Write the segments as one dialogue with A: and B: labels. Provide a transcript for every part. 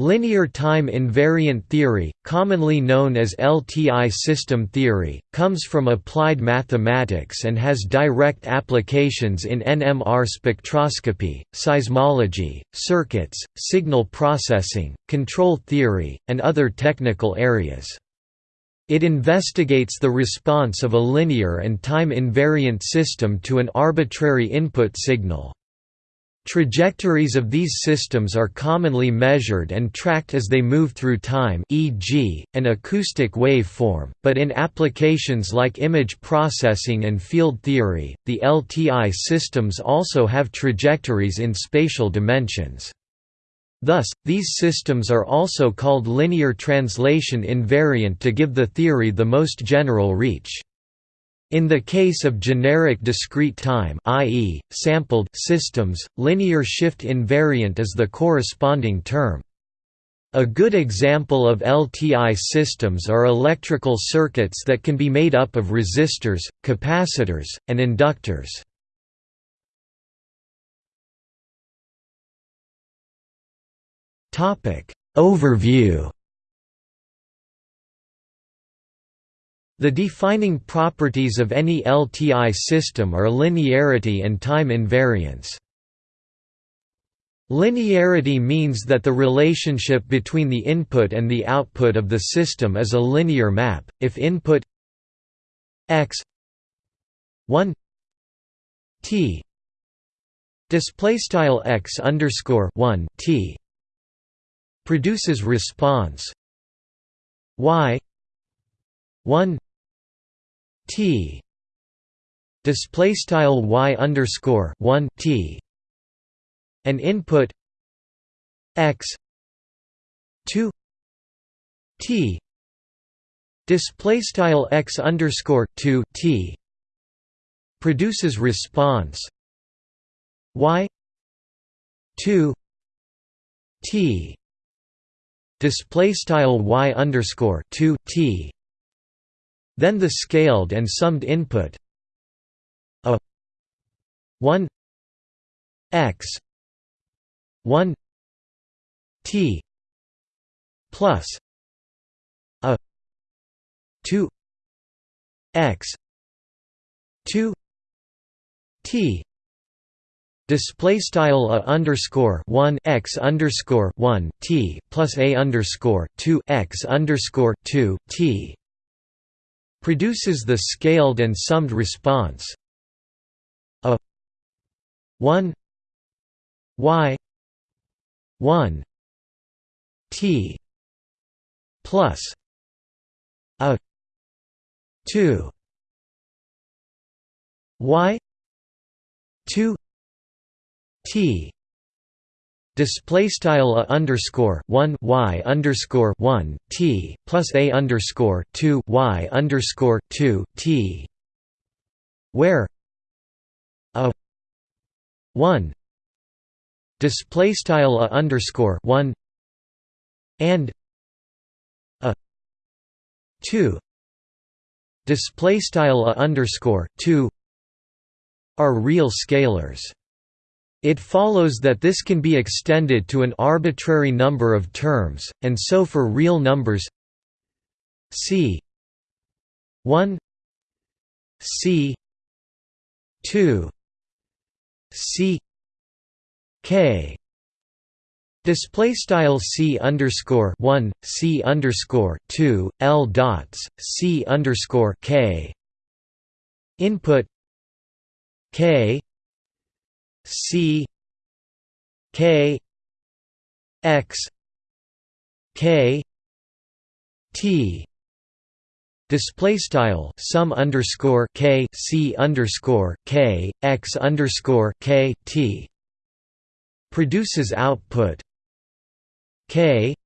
A: Linear time invariant theory, commonly known as LTI system theory, comes from applied mathematics and has direct applications in NMR spectroscopy, seismology, circuits, signal processing, control theory, and other technical areas. It investigates the response of a linear and time invariant system to an arbitrary input signal. Trajectories of these systems are commonly measured and tracked as they move through time e.g., an acoustic wave form, but in applications like image processing and field theory, the LTI systems also have trajectories in spatial dimensions. Thus, these systems are also called linear translation invariant to give the theory the most general reach. In the case of generic discrete time i.e., sampled systems, linear shift invariant is the corresponding term. A good example of LTI systems are electrical circuits that can be made up of resistors, capacitors, and inductors. Overview The defining properties of any LTI system are linearity and time invariance. Linearity means that the relationship between the input and the output of the system is a linear map. If input x 1 t display style x underscore 1 t produces response y 1 T. Display style y underscore one T. An input. X. Two. T. Display style x underscore two T. Produces response. Y. Two. T. Display style y underscore two T then the scaled and summed input a 1 x 1 t plus a 2 x 2 t display style a underscore 1 x underscore 1 t plus a underscore 2 x underscore 2 t produces the scaled and summed response a 1 y 1 t plus a 2 y 2 t display style a underscore one y underscore one t plus a underscore two y underscore two t, where a one display style a underscore one and a two display style a underscore two are real scalars. It follows that this can be extended to an arbitrary number of terms, and so for real numbers c 1 c 2 c k. Display style c underscore one c underscore two l dots c underscore k. Input k C K X K T. Display style sum underscore k c underscore k x underscore k t. Produces output. K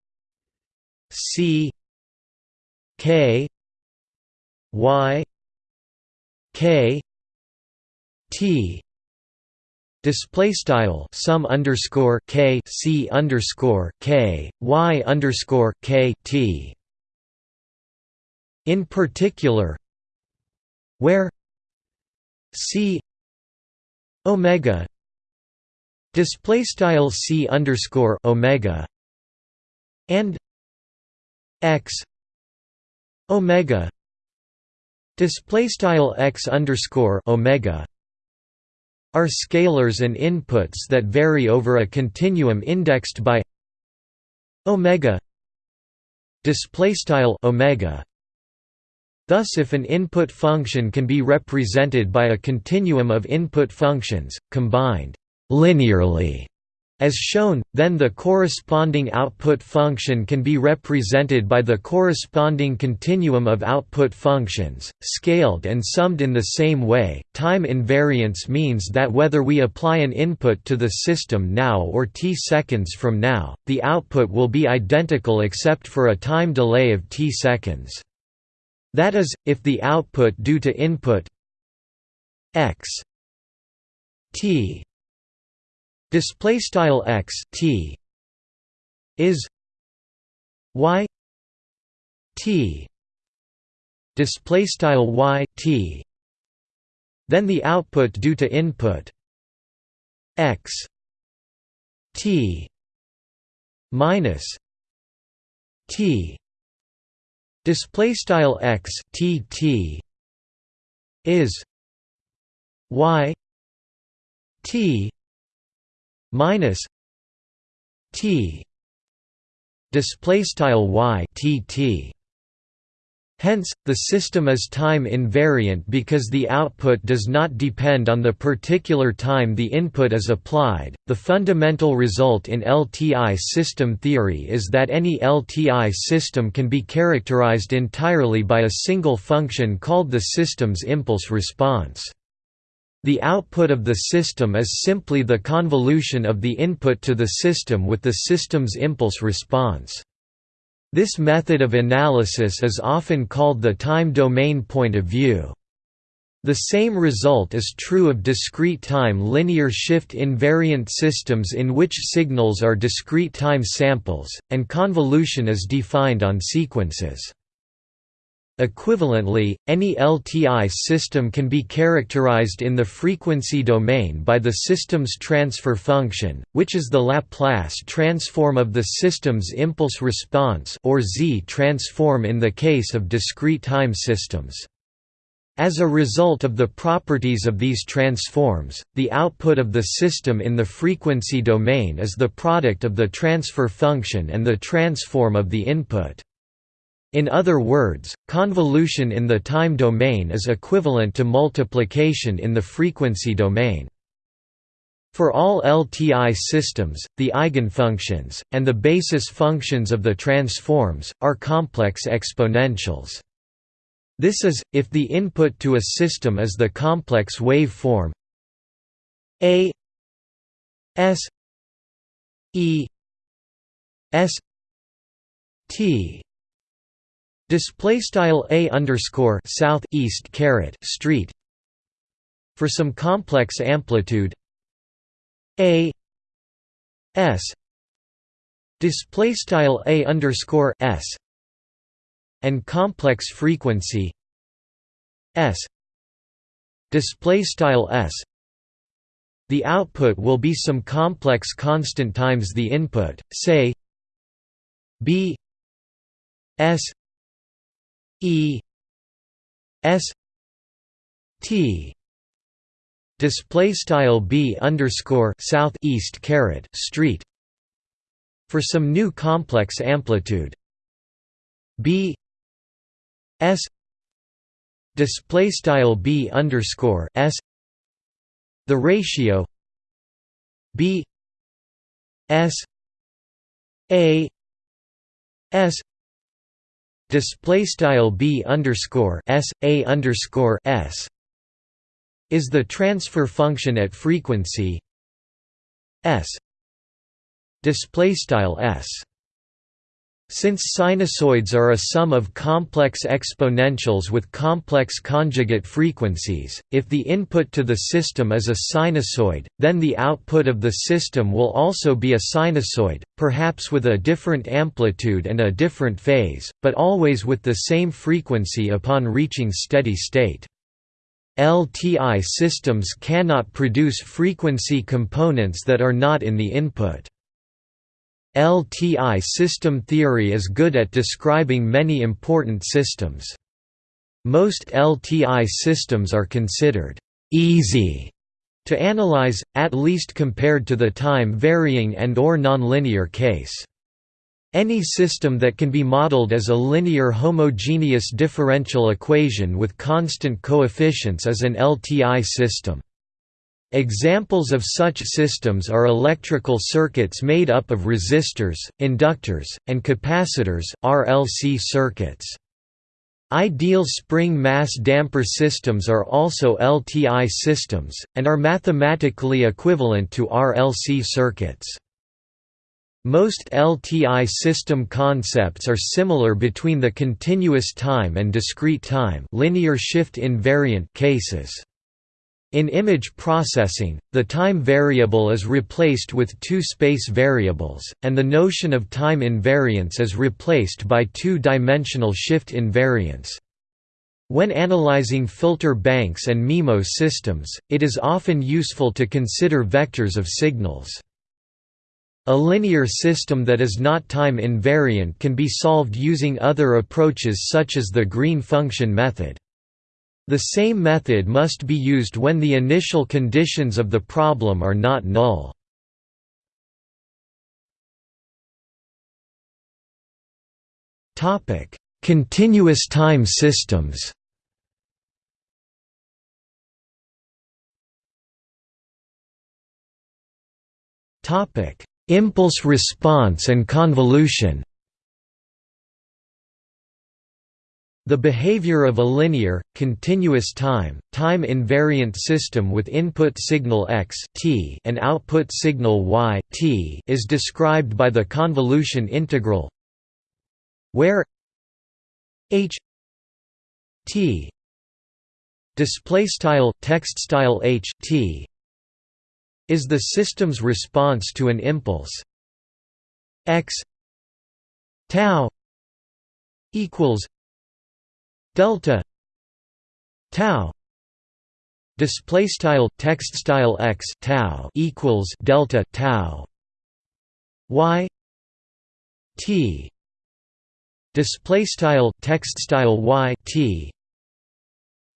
A: c k y k t Display style sum underscore k c underscore k y underscore k t. In particular, where c omega display style c underscore omega and x omega display style x underscore omega are scalars and inputs that vary over a continuum indexed by omega display omega. Thus if an input function can be represented by a continuum of input functions, combined linearly as shown, then the corresponding output function can be represented by the corresponding continuum of output functions, scaled and summed in the same way. Time invariance means that whether we apply an input to the system now or t seconds from now, the output will be identical except for a time delay of t seconds. That is, if the output due to input x t display style x t is y t display style y t then the output due to input x t minus t display style x t t is y t minus t display style Hence, the system is time invariant because the output does not depend on the particular time the input is applied. The fundamental result in LTI system theory is that any LTI system can be characterized entirely by a single function called the system's impulse response. The output of the system is simply the convolution of the input to the system with the system's impulse response. This method of analysis is often called the time domain point of view. The same result is true of discrete time linear shift invariant systems in which signals are discrete time samples, and convolution is defined on sequences. Equivalently, any LTI system can be characterized in the frequency domain by the system's transfer function, which is the Laplace transform of the system's impulse response or Z transform in the case of discrete time systems. As a result of the properties of these transforms, the output of the system in the frequency domain is the product of the transfer function and the transform of the input. In other words, convolution in the time domain is equivalent to multiplication in the frequency domain. For all LTI systems, the eigenfunctions, and the basis functions of the transforms, are complex exponentials. This is, if the input to a system is the complex wave form a s e s t Display style a underscore south east caret street. For some complex amplitude, a s display style a underscore s and complex frequency s display style s the output will be some complex constant times the input say b s E S T display style b underscore south east caret street for some new complex amplitude. B s display style b underscore s the ratio b s a s display style b underscore s a underscore s is the transfer function at frequency s display style s since sinusoids are a sum of complex exponentials with complex conjugate frequencies, if the input to the system is a sinusoid, then the output of the system will also be a sinusoid, perhaps with a different amplitude and a different phase, but always with the same frequency upon reaching steady state. LTI systems cannot produce frequency components that are not in the input. LTI system theory is good at describing many important systems. Most LTI systems are considered easy to analyze, at least compared to the time-varying and or nonlinear case. Any system that can be modeled as a linear homogeneous differential equation with constant coefficients is an LTI system. Examples of such systems are electrical circuits made up of resistors, inductors, and capacitors RLC circuits. Ideal spring mass damper systems are also LTI systems, and are mathematically equivalent to RLC circuits. Most LTI system concepts are similar between the continuous time and discrete time linear shift invariant cases. In image processing, the time variable is replaced with two space variables, and the notion of time invariance is replaced by two-dimensional shift invariance. When analyzing filter banks and MIMO systems, it is often useful to consider vectors of signals. A linear system that is not time invariant can be solved using other approaches such as the Green function method. The same method must be used when the initial conditions of the problem are not null. Topic: Continuous time systems Topic: Impulse response and convolution The behavior of a linear, continuous time, time-invariant system with input signal x t and output signal y t is described by the convolution integral where h t display style text style h t is the system's response to an impulse. X tau equals delta tau display style text style x tau equals delta tau y t display style text style y t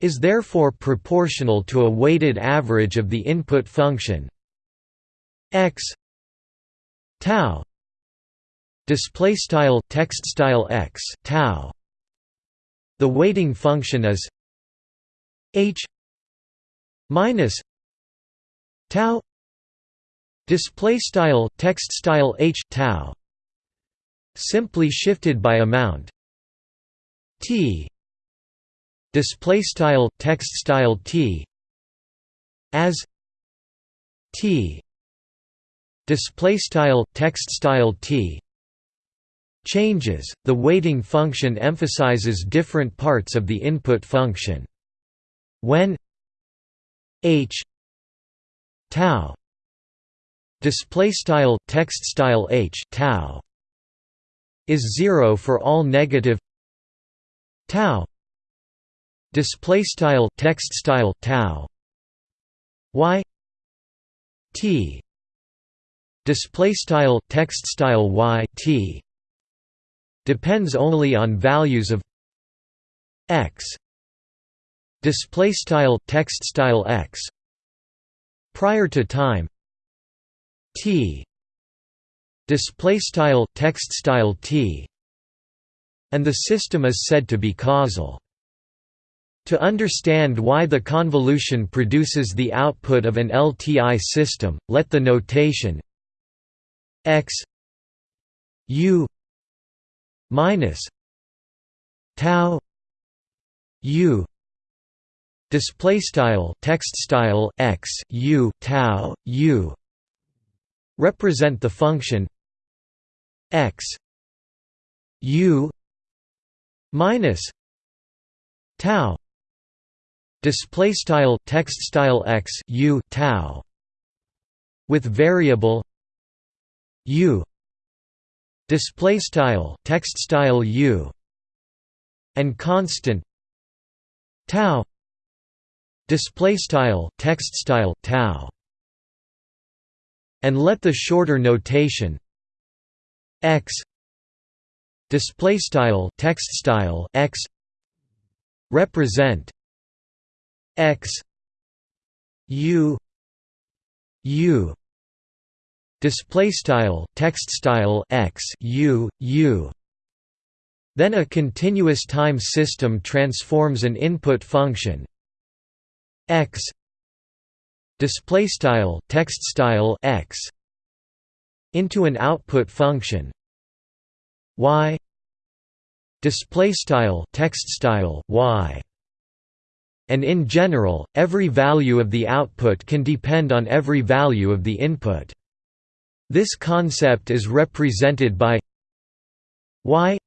A: is therefore proportional to a weighted average of the input function x tau display style text style x tau the weighting function is h minus tau display style text style h tau simply shifted by amount t display style text style t as t display style text style t changes, the weighting function emphasizes different parts of the input function. When h tau display style text style h tau is 0 for all negative tau display style text style tau y t display style text style y t depends only on values of x. Display style text style x. Prior to time. T. Display style text style t. And the system is said to be causal. To understand why the convolution produces the output of an LTI system, let the notation x u minus tau u display style text style x u tau u represent the function x u minus tau display style text style x u tau with variable u display style text style u and constant tau display style text style tau and let the shorter notation x display style text style x represent x u u display style text style x u u. Then a continuous time system transforms an input function x display style text style x into an output function y display style text style y. And in general every value of the output can depend on every value of the input this concept is represented by y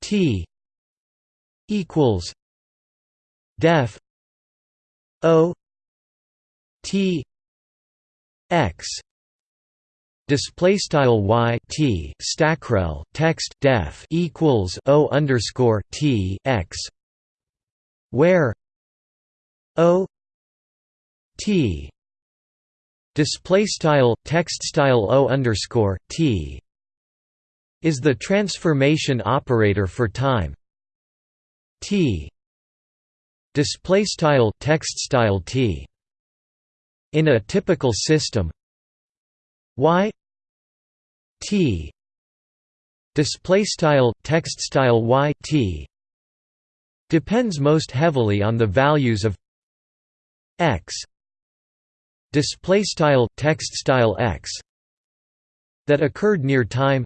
A: t equals def o t x. Display style y t stackrel text def equals o underscore t x where o t display style text style o underscore t is the transformation operator for time. T display style text style t in a typical system. Y t display style text style y t depends most heavily on the values of x display style text style x that occurred near time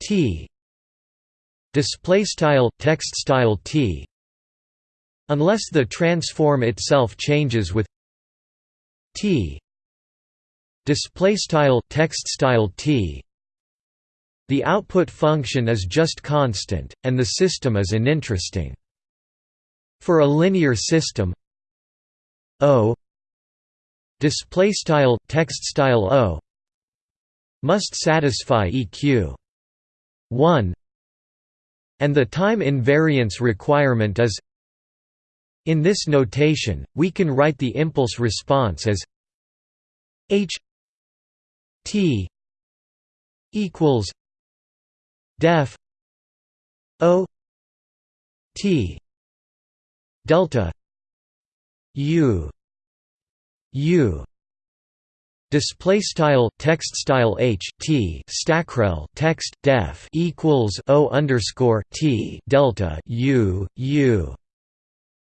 A: t. Display style text style t. Unless the transform itself changes with t. Display style text style t. The output function is just constant and the system is uninteresting. For a linear system o display style text style o must satisfy eq 1 and the time invariance requirement is in this notation we can write the impulse response as h T equals def O T delta U U. Display style text style h t stackrel text def equals o underscore t delta u u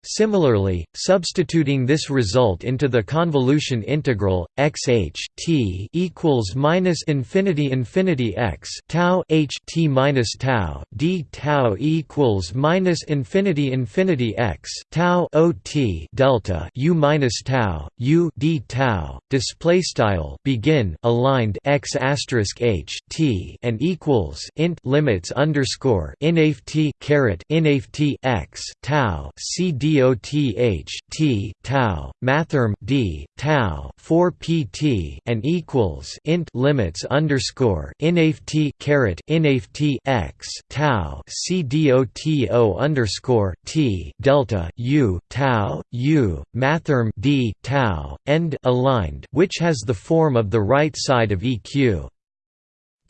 A: Similarly, substituting this result into the convolution integral x h t equals minus infinity infinity x tau h t minus tau d tau equals minus infinity infinity x tau o t delta u minus tau u d tau. Display style begin aligned x asterisk h t and equals int limits underscore inaf t caret inaf t x tau c d DOTH T tau mathrm D tau 4 PT and equals int limits underscore inaf T caret inaf T x tau C DOTO underscore T delta U tau U mathrm D tau end aligned which has the form of the right side of EQ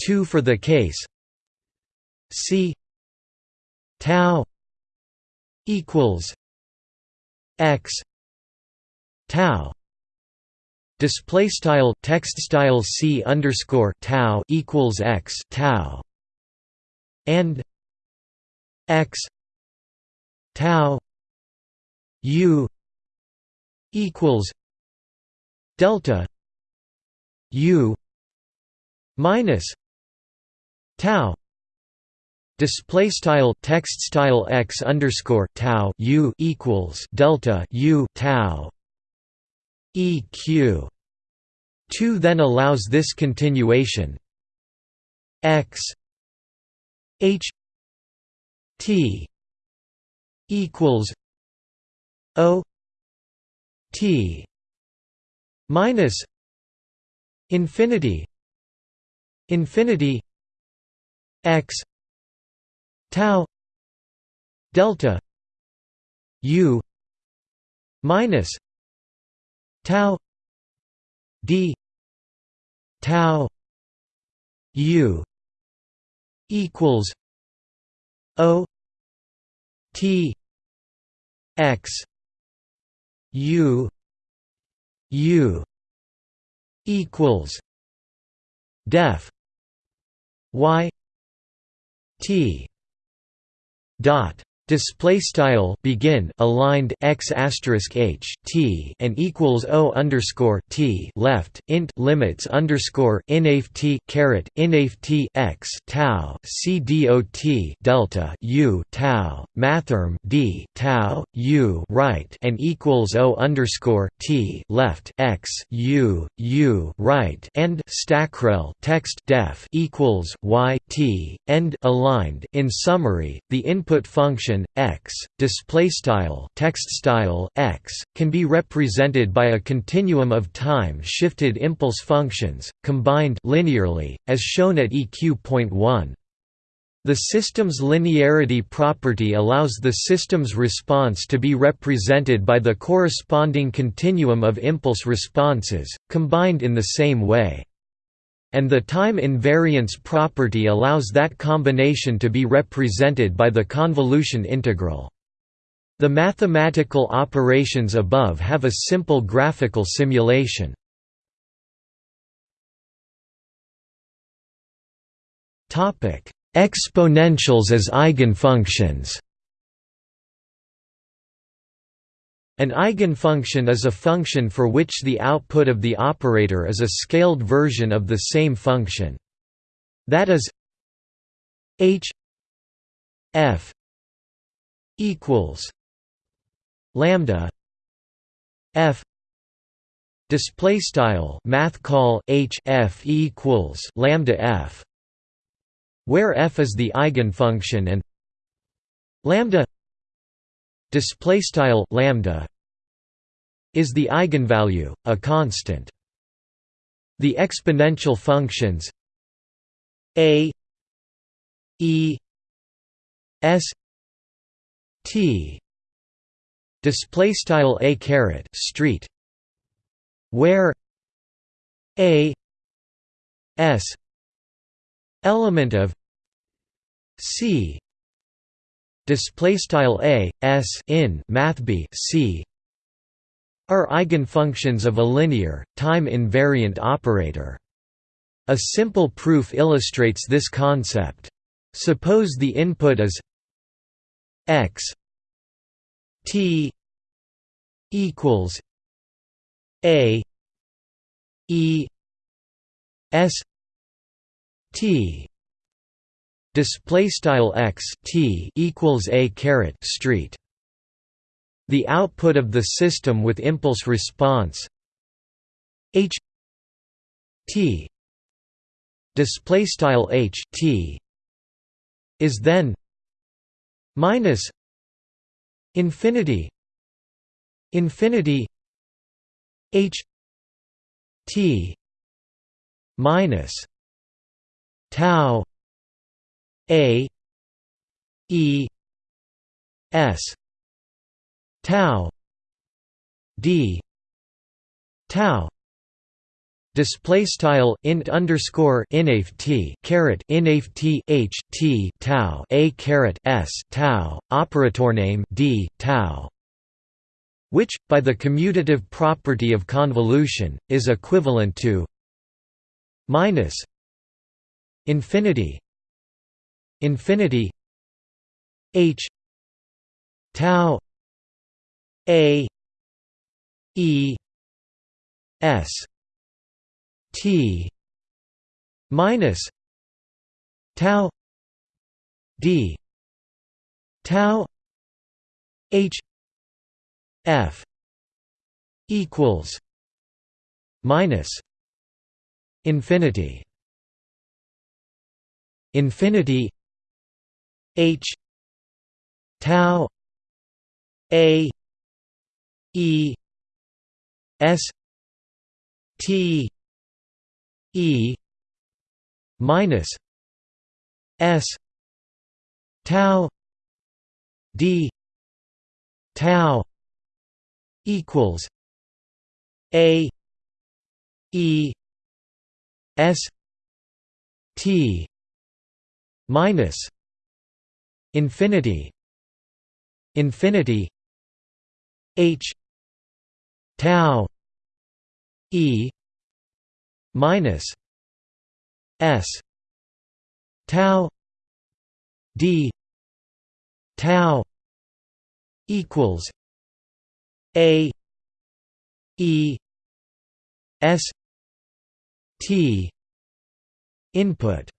A: 2 for the case C tau equals x tau display style text style c underscore tau equals x tau and x tau u equals delta u minus tau Display style text style x underscore tau u equals delta u tau eq. Two then allows this continuation x h t equals o t minus infinity infinity x tau delta u minus tau d tau U equals O T X U U equals def Y T dot display style begin aligned x asterisk h t and equals o underscore t left int limits underscore inaf t caret inaf t x tau c dot delta u tau mathrm d tau u right and equals o underscore t left x u u right and stackrel text def equals y t end aligned. In summary the input function x display style text style x can be represented by a continuum of time shifted impulse functions combined linearly as shown at eq.1 the system's linearity property allows the system's response to be represented by the corresponding continuum of impulse responses, combined in the same way and the time invariance property allows that combination to be represented by the convolution integral. The mathematical operations above have a simple graphical simulation. Exponentials as eigenfunctions An eigenfunction is a function for which the output of the operator is a scaled version of the same function. That is h f equals lambda f display style math call h f equals lambda f where f is the eigenfunction and lambda display style lambda is the eigenvalue a constant. The exponential functions a e s t. Display style a caret street where a s element of c. Display style a s in math b c are eigenfunctions of a linear time invariant operator. A simple proof illustrates this concept. Suppose the input is x t equals a e s t. Display style x t equals a caret street the output of the system with impulse response h t display style h t is then minus infinity infinity h t minus tau a E S tau D tau display style int underscore inaf t caret inaf t h t tau a caret s tau operator name d tau which by the commutative property of convolution is equivalent to minus infinity infinity h tau a e s t minus tau d tau h f equals minus infinity. Infinity H tau A E S T E minus S tau D tau equals A E S t minus infinity infinity h tau e minus s tau d tau equals a e s t input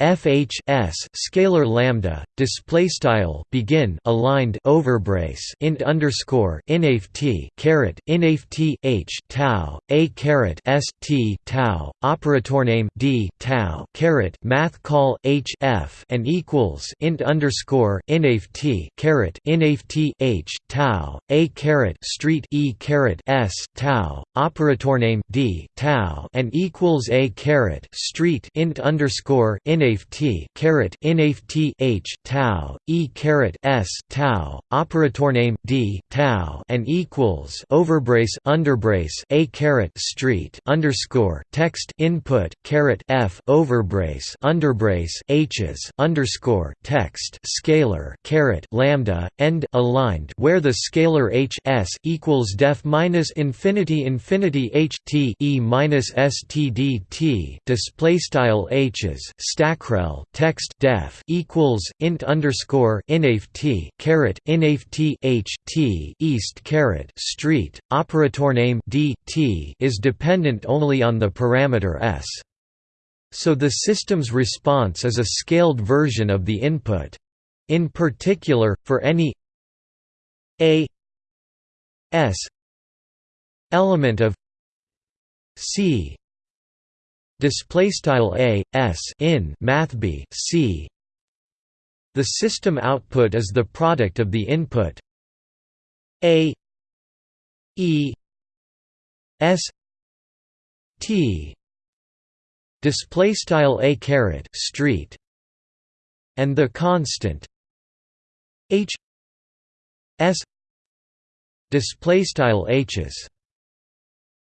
A: FHS scalar lambda display style begin aligned overbrace int underscore inaf t caret inaf t h tau a caret s t tau operator name d tau caret math call h f and equals int underscore inaf t caret inaf t h tau a caret street e caret s tau operator name d tau and equals a caret street int underscore inaf t caret inaf t h tau e caret s tau operator name d tau and equals overbrace underbrace a caret street underscore text input caret f overbrace underbrace h's underscore text scalar caret lambda end aligned where the scalar h s equals def minus infinity infinity h t e minus s t d t display style h's stack macrel text def equals int underscore inaf t caret inaf t h t east caret street operator name d t is dependent only on the parameter s. So the system's response is a scaled version of the input. In particular, for any a s element of c display style a s in mathb c. The system output is the product of the input a e s t. Display style a caret street and the constant h s. Display style h's.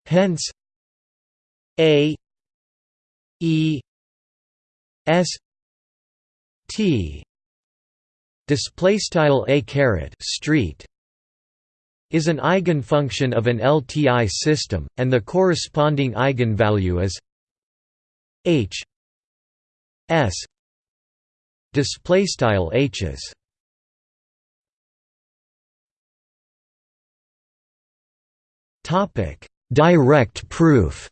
A: Hence a E S T display style a caret street is an eigenfunction of an LTI system and the corresponding eigenvalue is H S display style H's. Topic direct proof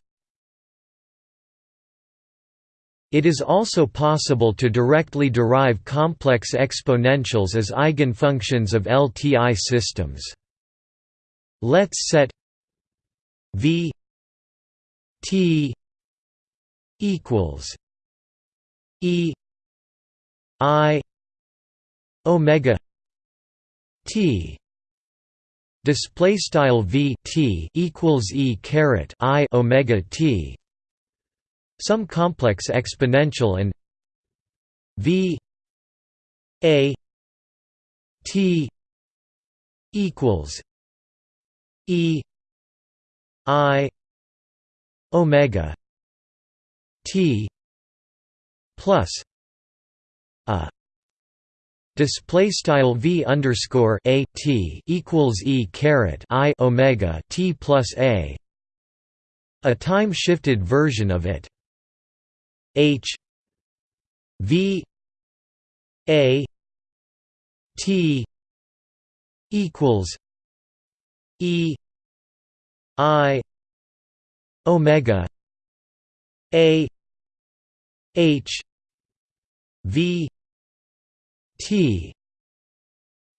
A: It is also possible to directly derive complex exponentials as eigenfunctions of LTI systems. Let's set v t equals e i omega t display style v t equals e caret i omega t some complex exponential and v a t equals e i omega t plus a. Display style v underscore a t equals e caret i omega t plus a. A time shifted version of it H V A T equals E I Omega A H V T.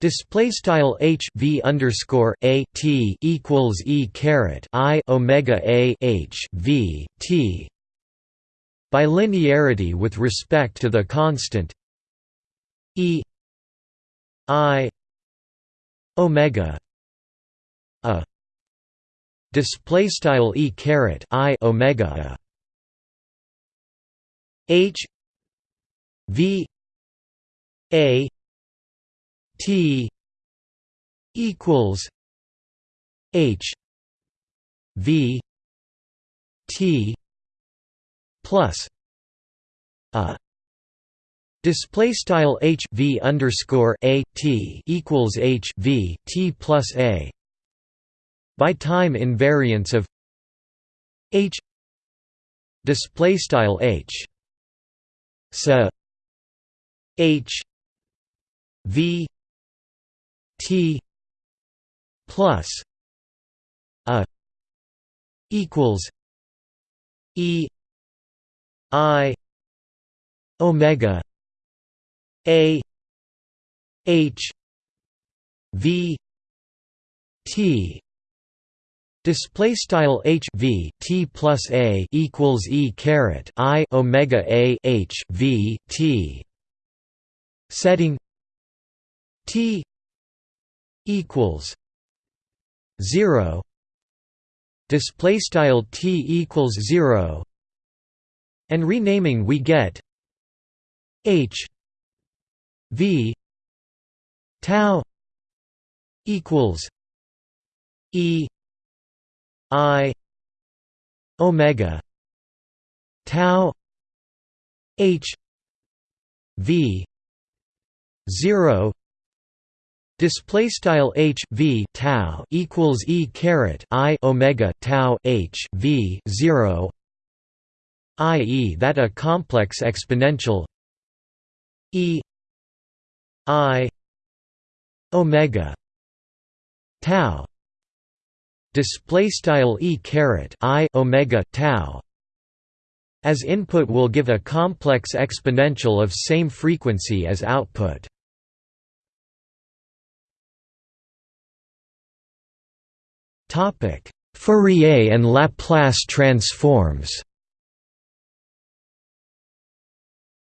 A: Display style h v underscore a t equals e caret i omega a h v t by linearity with respect to the constant e i omega a. Display style e caret i omega a. H v a t equals h v t plus a display style h v underscore a t equals h v t plus a by time invariance of h display style h so h v t plus a equals e i omega a h v t Display style h v t plus a equals e caret i omega a h v t. Setting t equals zero. Display style t equals zero. And renaming we get h v tau equals e i omega tau h v 0 display style h v tau equals e caret i omega tau h v 0 i.e. that a complex exponential e i omega tau display style e caret i omega tau as input will give a complex exponential of same frequency as output topic fourier and laplace transforms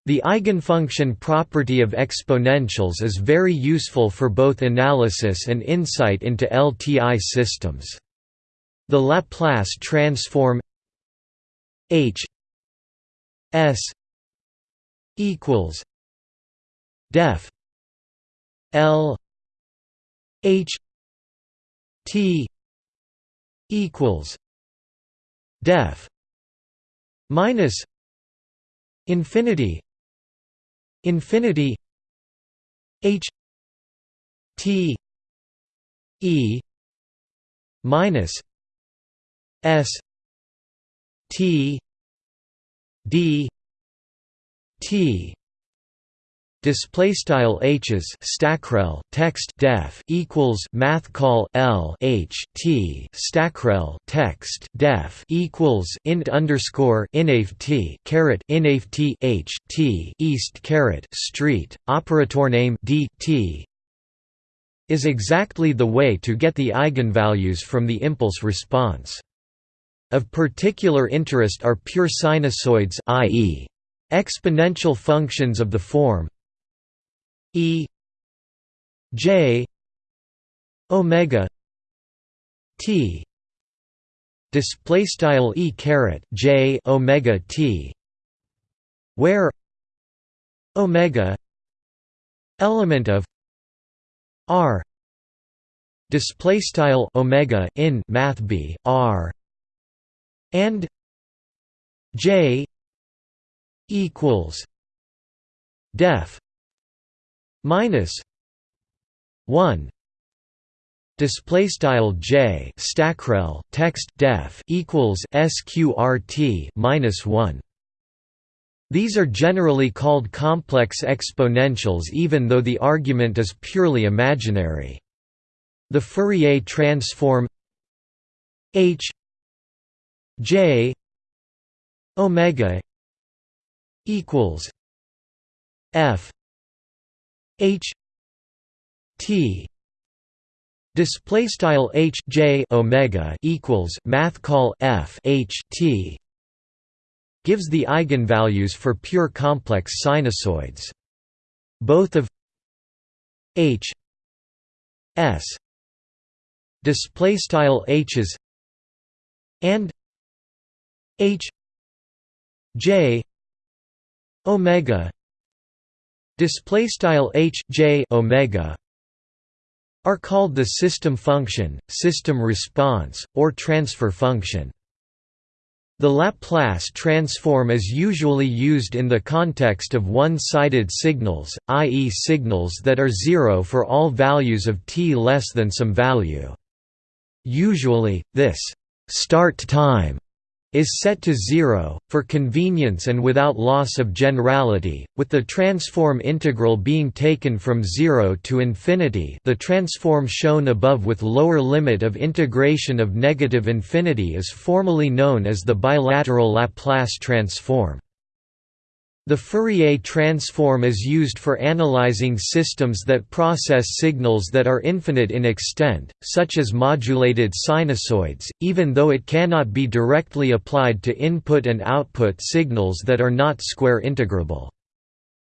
A: The eigenfunction property of exponentials is very useful for both analysis and insight into LTI systems. The Laplace transform H S equals def L H T equals def minus infinity infinity h t e minus s t d t display style h's stackrel text def equals math call l h t stackrel text def equals int underscore inaf t caret inaf t h t east caret street operator name d t is exactly the way to get the eigenvalues from the impulse response. Of particular interest are pure sinusoids i.e. exponential functions of the form E J omega T display style E caret J omega T where omega element of R display style omega in math b R and J equals def minus 1 display style j stackrel text def equals sqrt minus 1 these are generally called complex exponentials even though the argument is purely imaginary. The fourier transform h j omega equals f H T display style H J omega equals math call F H T gives the eigenvalues for pure complex sinusoids. Both of H S display style H's and H J omega display style h j omega are called the system function, system response, or transfer function. The Laplace transform is usually used in the context of one-sided signals, i.e. signals that are zero for all values of t less than some value. Usually, this «start time» is set to zero, for convenience and without loss of generality, with the transform integral being taken from zero to infinity the transform shown above with lower limit of integration of negative infinity is formally known as the bilateral Laplace transform. The Fourier transform is used for analyzing systems that process signals that are infinite in extent, such as modulated sinusoids, even though it cannot be directly applied to input and output signals that are not square integrable.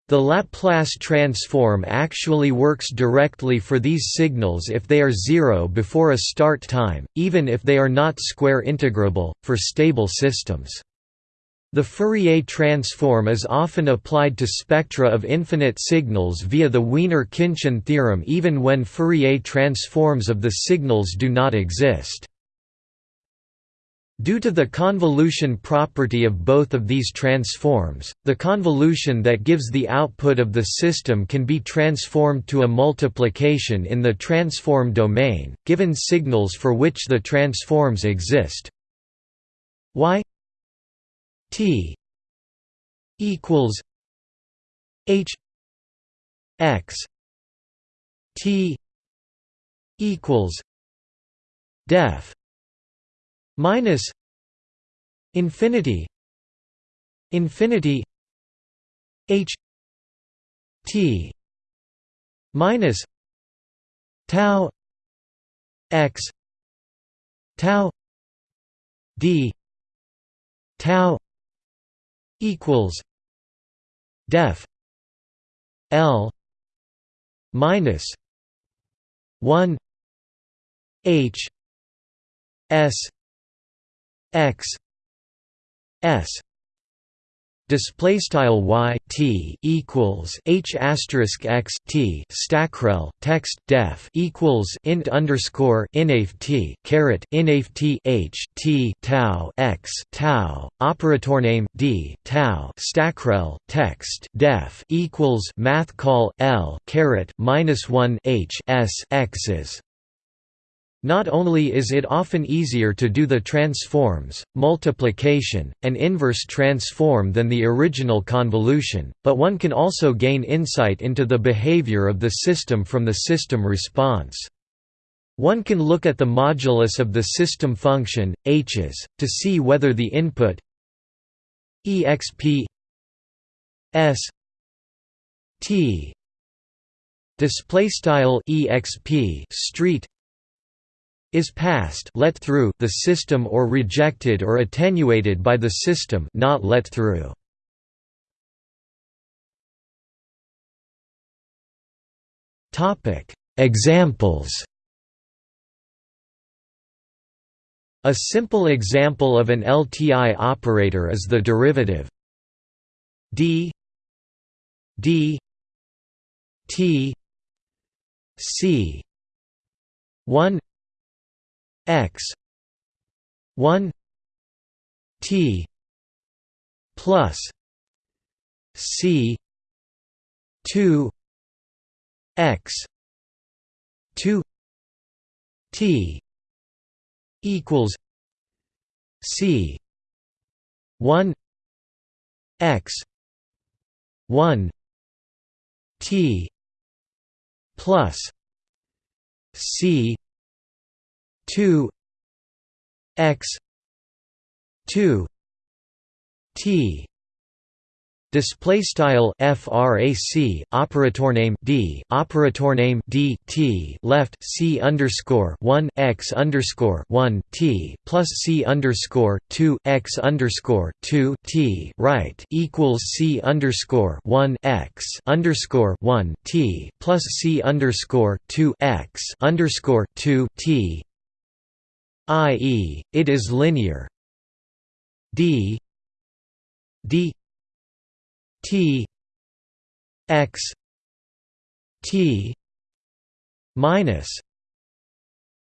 A: The Laplace transform actually works directly for these signals if they are zero before a start time, even if they are not square integrable, for stable systems. The Fourier transform is often applied to spectra of infinite signals via the Wiener-Khinchin theorem even when Fourier transforms of the signals do not exist. Due to the convolution property of both of these transforms, the convolution that gives the output of the system can be transformed to a multiplication in the transform domain, given signals for which the transforms exist. y T equals H X T equals def minus infinity infinity H T minus tau X tau D tau equals def L minus one H S X S display style y t equals h asterisk x t stackrel text def equals int underscore inaf t caret inaf t h t tau x tau operator name d tau stackrel text def equals math call l caret minus one h s x's not only is it often easier to do the transforms, multiplication, and inverse transform than the original convolution, but one can also gain insight into the behavior of the system from the system response. One can look at the modulus of the system function, h's, to see whether the input exp s t display style exp street is passed let through the system or rejected or attenuated by the system not let through. Topic: Examples. A simple example of an LTI operator is the derivative d d t c 1 x. 1 t plus c 2 x 2 t equals c 1 x 1 t plus c 2 x 2 t Display style frac operator name d operator name d t left c underscore one x underscore one t plus c underscore two x underscore two t right equals c underscore one x underscore one t plus c underscore two x underscore two t i.e., it is linear d d t x t minus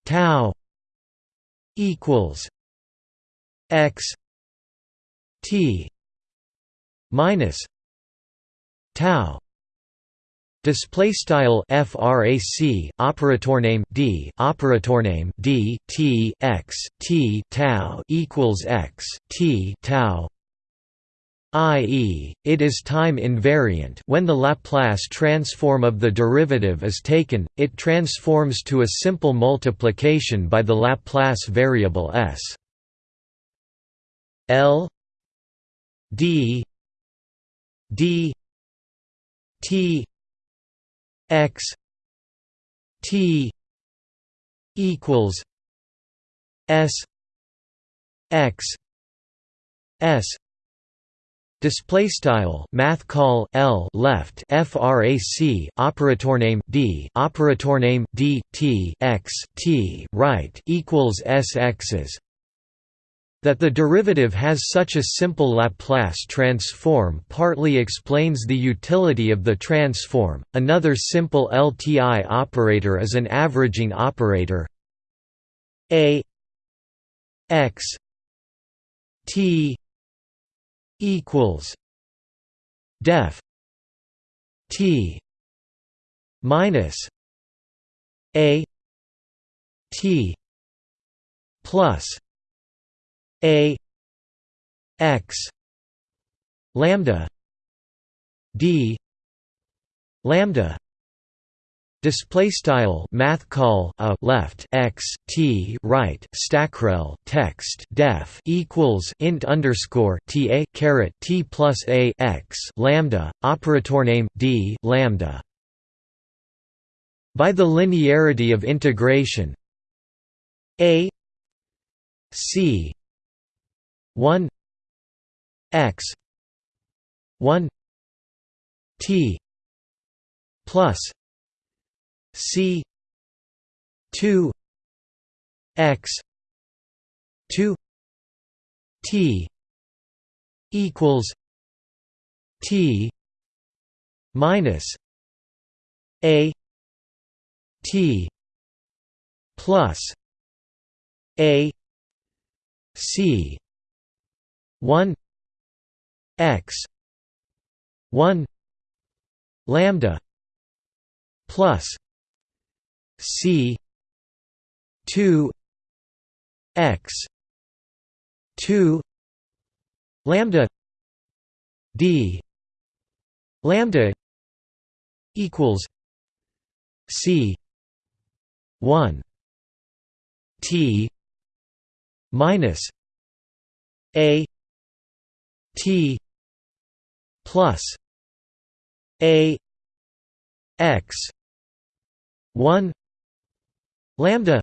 A: tau equals x t minus tau Display style frac operator name d operator name d t x t tau equals x t tau i.e., it is time invariant when the Laplace transform of the derivative is taken, it transforms to a simple multiplication by the Laplace variable s. L d d t x t equals s x s Display style math call L left frac operator name D operator name D T x T right equals S x's that the derivative has such a simple Laplace transform partly explains the utility of the transform. Another simple LTI operator is an averaging operator A x t equals def t minus a t plus a x lambda d lambda Display style math call a left x t right stackrel text def equals int underscore t a caret t plus a x lambda operator name d lambda. By the linearity of integration, a c 1 x 1 t plus c 2 x 2 t equals t minus a t plus a c 1 x 1 lambda plus c 2 x 2 lambda d lambda equals c 1 t minus a T plus A X one lambda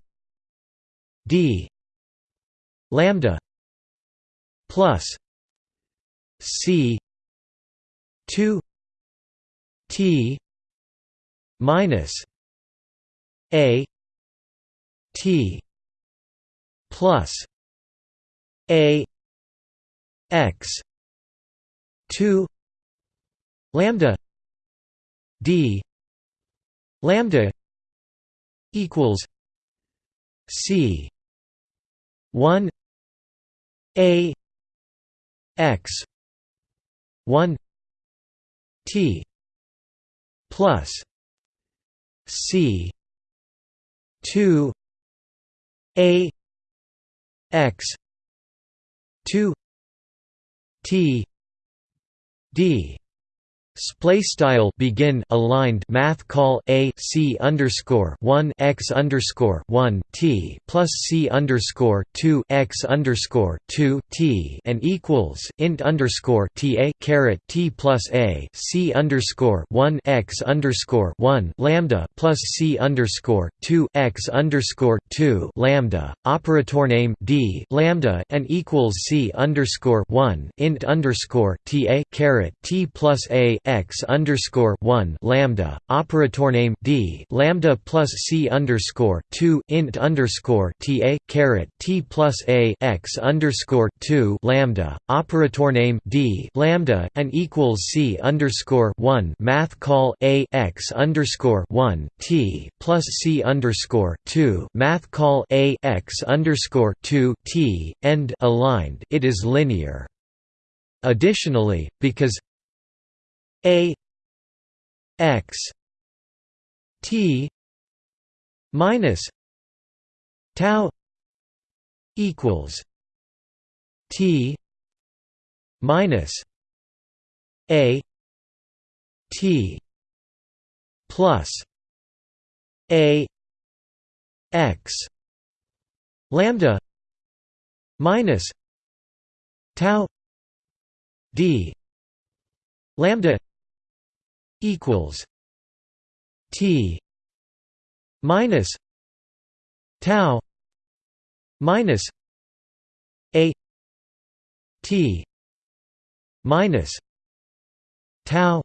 A: D lambda plus C two T minus A T plus A X 2 lambda d lambda equals c 1 a x 1 t plus c 2 a x 2 t d Splay style begin aligned math call a c underscore one x underscore one t plus c underscore two x underscore two t and equals int underscore t a caret t plus a c underscore one x underscore one lambda plus c underscore two x underscore two lambda. Operator name d lambda and equals c underscore one int underscore t a caret t plus a x underscore one lambda operator name d lambda plus c underscore two int underscore t a caret t plus a x underscore two lambda operator name d lambda and equals c underscore one math call a x underscore one t plus c underscore two math call a x underscore two t end aligned. It is linear. Additionally, because a x t minus tau equals t minus a t plus a x lambda minus tau d lambda equals t minus tau minus a t minus tau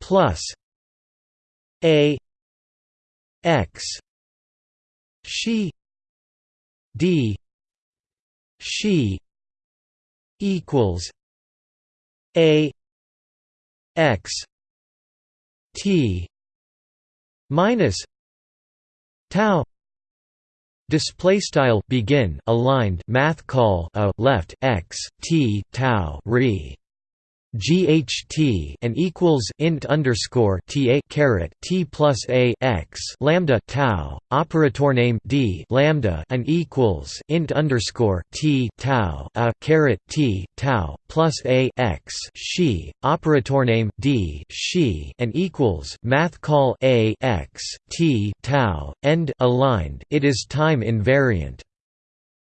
A: plus a x she d she equals a x t minus tau Display style begin aligned math call a left x t tau re GHT and equals int underscore ta caret t plus a x lambda tau operator name d lambda and equals int underscore t tau a caret t tau plus a x she operator name d she and equals math call a x t tau end aligned. It is time invariant.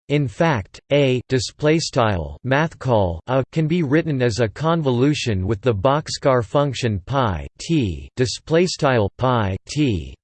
A: In fact, a displaystyle mathcall a can be written as a convolution with the boxcar function pi t pi t.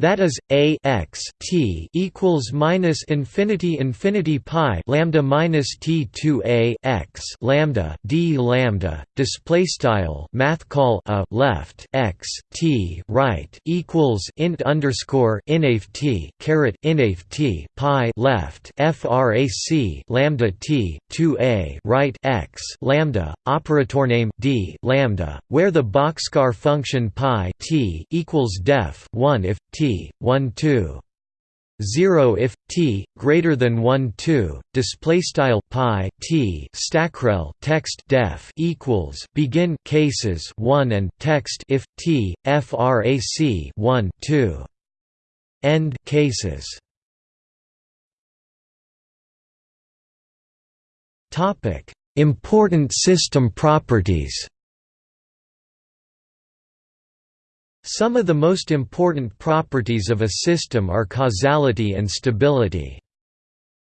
A: That is a x t equals minus infinity infinity pi lambda minus t two a x lambda d lambda display style math call a left x t right equals int underscore inaf t caret inaf t pi left frac lambda t two a right x lambda operator name d lambda where the boxcar function pi t equals def one if t 1 2 0 if t greater than 1 2 display style pi t stackrel text def equals begin cases 1 and text if t frac 1 2 end cases. Topic important system properties Some of the most important properties of a system are causality and stability.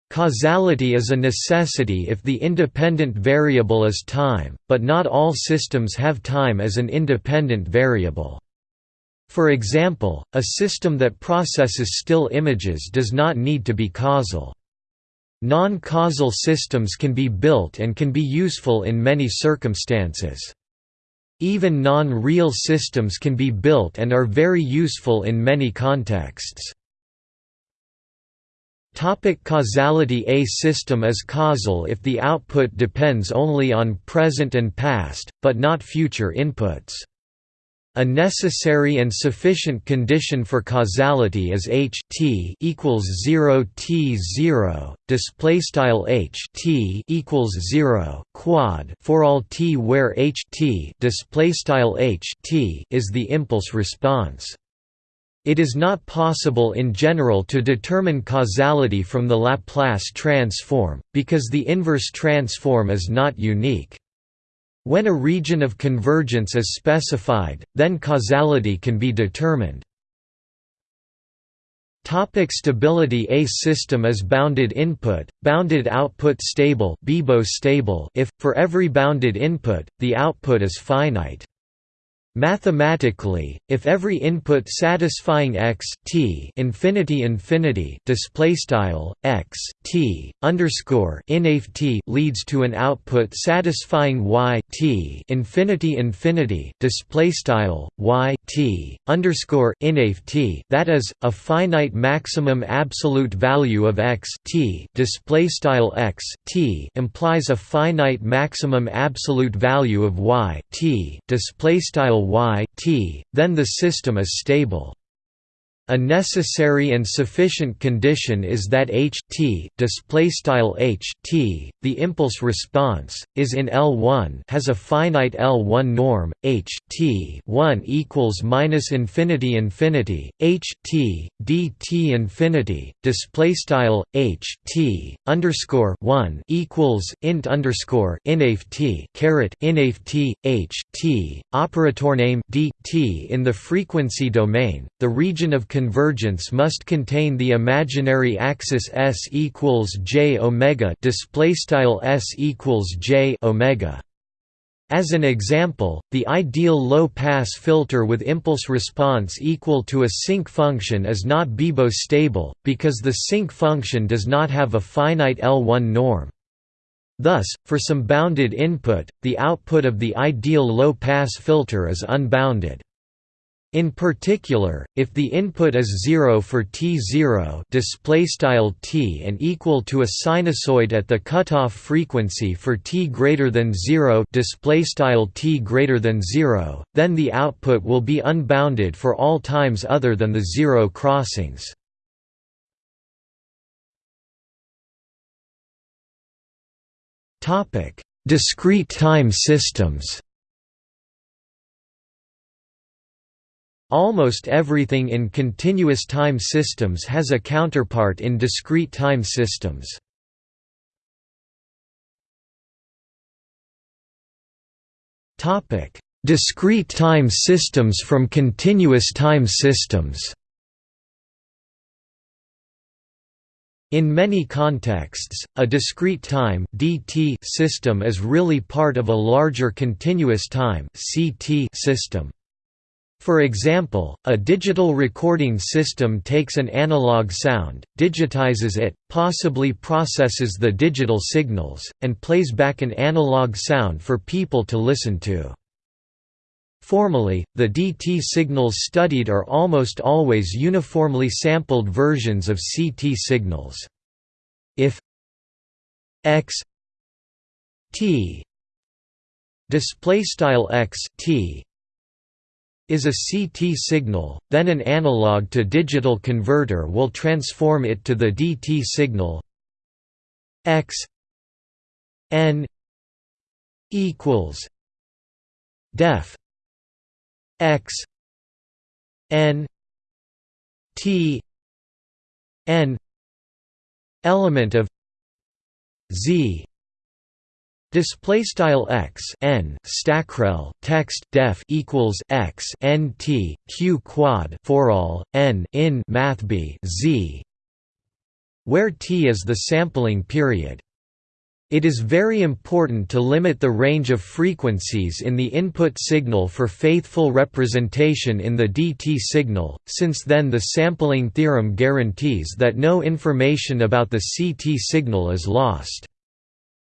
A: Causality is a necessity if the independent variable is time, but not all systems have time as an independent variable. For example, a system that processes still images does not need to be causal. Non-causal systems can be built and can be useful in many circumstances. Even non-real systems can be built and are very useful in many contexts. Topic causality A system is causal if the output depends only on present and past, but not future inputs. A necessary and sufficient condition for causality is h t equals 0 t 0 display style h t equals 0 quad for all t where h t display style h t is the impulse response. It is not possible in general to determine causality from the Laplace transform, because the inverse transform is not unique. When a region of convergence is specified, then causality can be determined. Topic stability A system is bounded input, bounded output stable, stable if, for every bounded input, the output is finite. Mathematically, if every input satisfying x t infinity infinity display style x t underscore t leads to an output satisfying y t infinity infinity display style y t underscore t that is a finite maximum absolute value of x t display style x t implies a finite maximum absolute value of y t display style y t, then the system is stable. A necessary and sufficient condition is that h t the impulse response is in L1 has a finite L1 norm h t 1 equals minus infinity infinity h t dt infinity display style h t underscore 1 equals int underscore inaf t caret inaf t h t operator name d t in the frequency domain. The region of convergence must contain the imaginary axis s equals j omega s equals j omega. As an example, the ideal low-pass filter with impulse response equal to a sinc function is not BIBO stable, because the sinc function does not have a finite L1 norm. Thus, for some bounded input, the output of the ideal low-pass filter is unbounded. In particular, if the input is 0 for t0 displaystyle t and equal to a sinusoid at the cutoff frequency for t greater than 0 displaystyle t greater than 0, then the output will be unbounded for all times other than the zero crossings. Topic: Discrete time systems. Almost everything in continuous time systems has a counterpart in discrete time systems. Topic: Discrete time systems from continuous time systems. In many contexts, a discrete time (dt) system is really part of a larger continuous time (ct) system. For example, a digital recording system takes an analog sound, digitizes it, possibly processes the digital signals, and plays back an analog sound for people to listen to. Formally, the DT signals studied are almost always uniformly sampled versions of CT signals. If x t display style x t is a CT signal, then an analog to digital converter will transform it to the DT signal. X n equals def x n t n element of z Display style x n stackrel text def equals x n t q quad for all n in math b z, where t is the sampling period. It is very important to limit the range of frequencies in the input signal for faithful representation in the DT signal, since then the sampling theorem guarantees that no information about the CT signal is lost.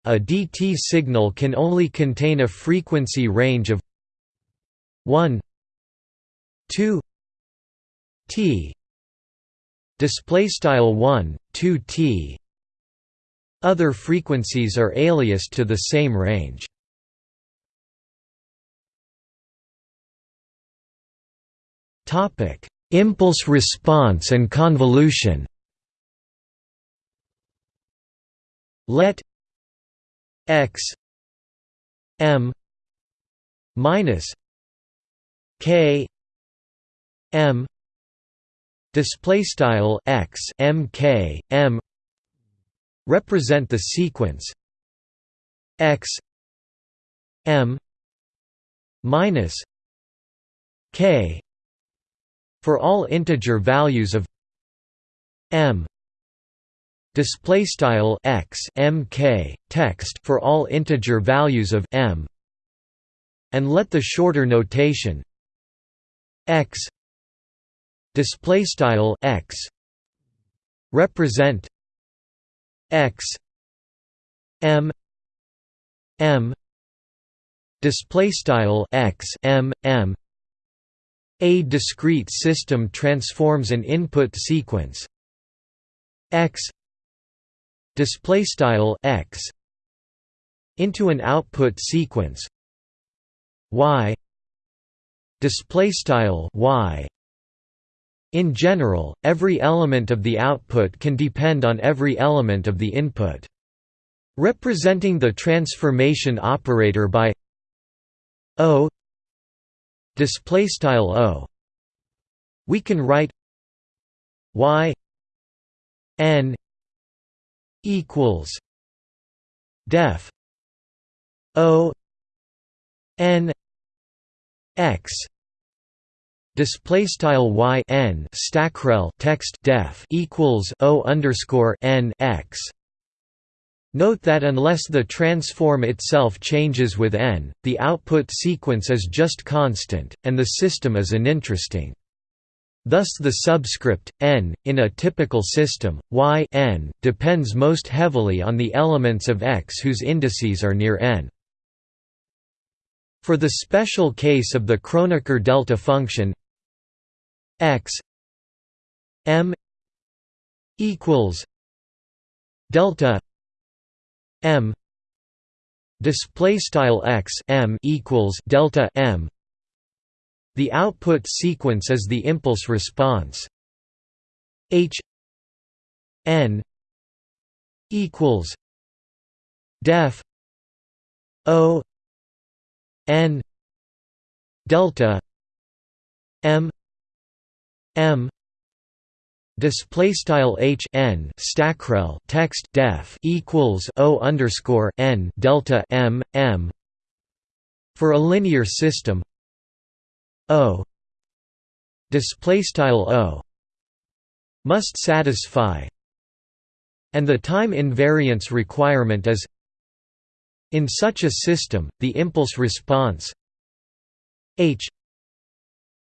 A: A DT signal can only contain a frequency range of 1 2 t. Display style 1 2 t. Other frequencies are aliased to the same range. Topic impulse response and convolution. Let x m minus k m display style x m k m represent the sequence x m minus k for all integer values of m display style x mk text for all integer values of m and let the shorter notation x display style x represent x m m display style x m m. A discrete system transforms an input sequence. X display style x into an output sequence y display style y In general, every element of the output can depend on every element of the input. Representing the transformation operator by O display style O we can write y n equals def O n x display style y n stackrel text def equals o underscore n x. Note that unless the transform itself changes with n, the output sequence is just constant, and the system is uninteresting. Thus the subscript, n, in a typical system, y n, depends most heavily on the elements of x whose indices are near n. For the special case of the Kronecker delta function x m equals delta m display style x m equals delta m the output sequence is the impulse response. H n equals def o n delta m m display style h n stackrel text def equals o underscore n delta m m for a linear system o display style o must satisfy and the time invariance requirement is in such a system the impulse response h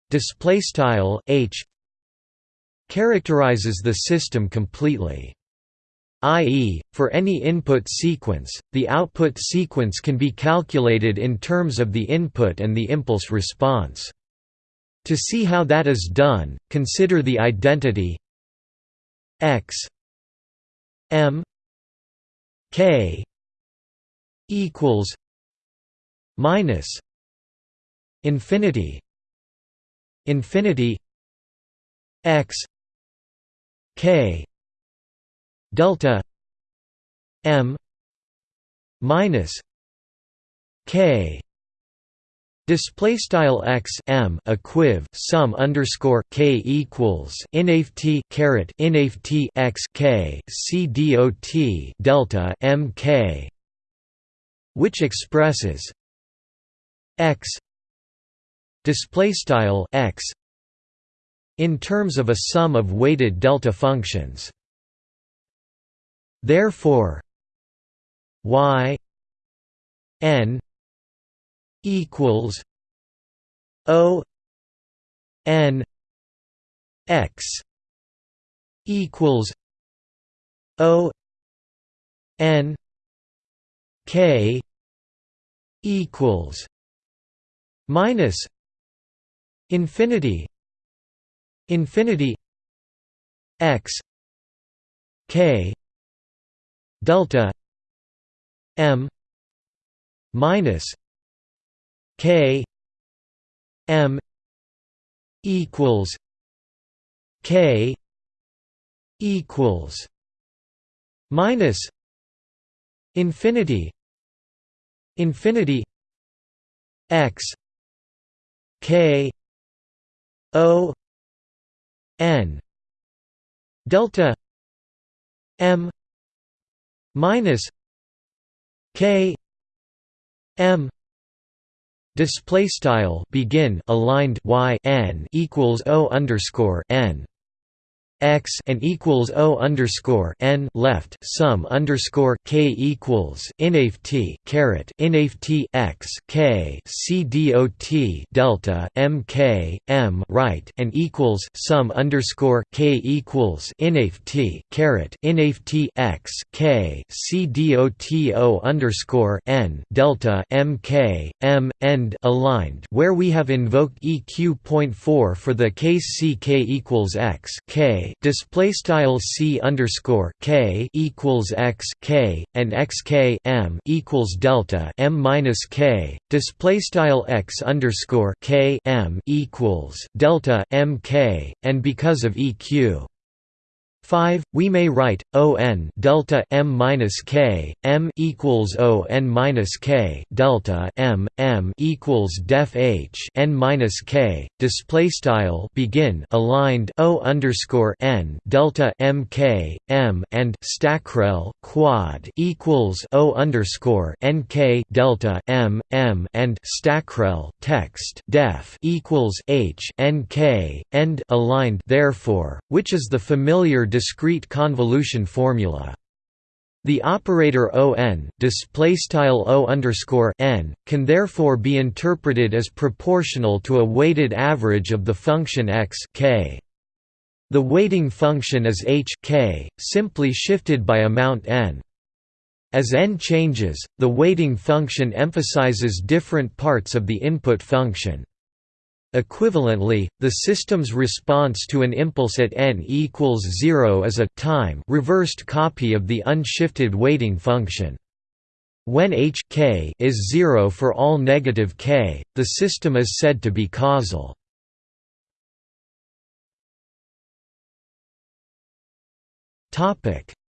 A: display style h characterizes the system completely. i.e., for any input sequence, the output sequence can be calculated in terms of the input and the impulse response. To see how that is done, consider the identity x m k equals minus infinity infinity x k delta m minus k Display style x m equiv sum underscore k equals inft caret inft x k c dot delta m k, which expresses x display style x in terms of a sum of weighted delta functions. Therefore, y n equals o n x equals o n k equals minus infinity infinity x k delta m minus k m equals k equals minus infinity infinity x k o n delta m minus k m display style begin aligned y n equals o underscore n x and equals o underscore n left sum underscore k equals inft caret inft x k c dot delta m k m right and equals sum underscore k equals inft caret inft x k c dot o underscore n delta m k m end aligned where we have invoked eq point four for the case c k equals x k display style c underscore k equals x k and x k m equals delta m minus k display style x underscore k m equals delta m k and because of eq 5 we may write on delta m minus k m equals o n minus k delta m m equals def h n minus k display style begin aligned o underscore n delta m k m and stackrel quad equals o underscore n k delta m m and stackrel text def equals h n k end aligned therefore which is the familiar discrete convolution formula. The operator on n can therefore be interpreted as proportional to a weighted average of the function x k. The weighting function is h k, simply shifted by amount n. As n changes, the weighting function emphasizes different parts of the input function. Equivalently, the system's response to an impulse at n equals 0 is a time reversed copy of the unshifted weighting function. When h k is 0 for all negative k, the system is said to be causal.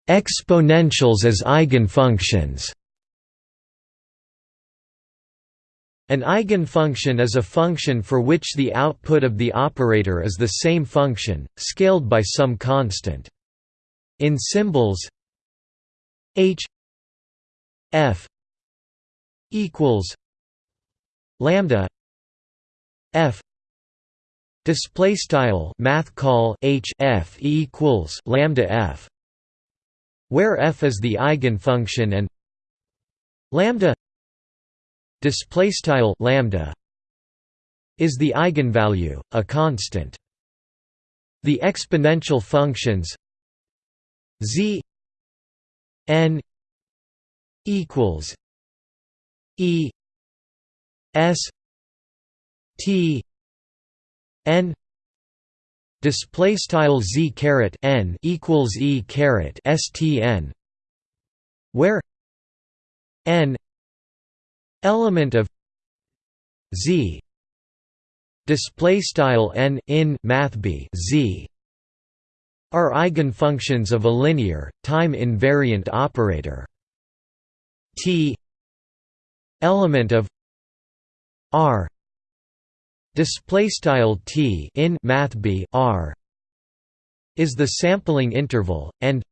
A: Exponentials as eigenfunctions An eigenfunction is a function for which the output of the operator is the same function, scaled by some constant. In symbols h f equals lambda f display style math call h f equals lambda f where f is the eigenfunction and lambda display style lambda is the eigenvalue a constant. The exponential functions z n equals e s t n display style z caret n equals e caret stn where n element of z display style n in math b z are eigenfunctions of a linear time invariant operator. T element of r display style t in math b r is the sampling interval and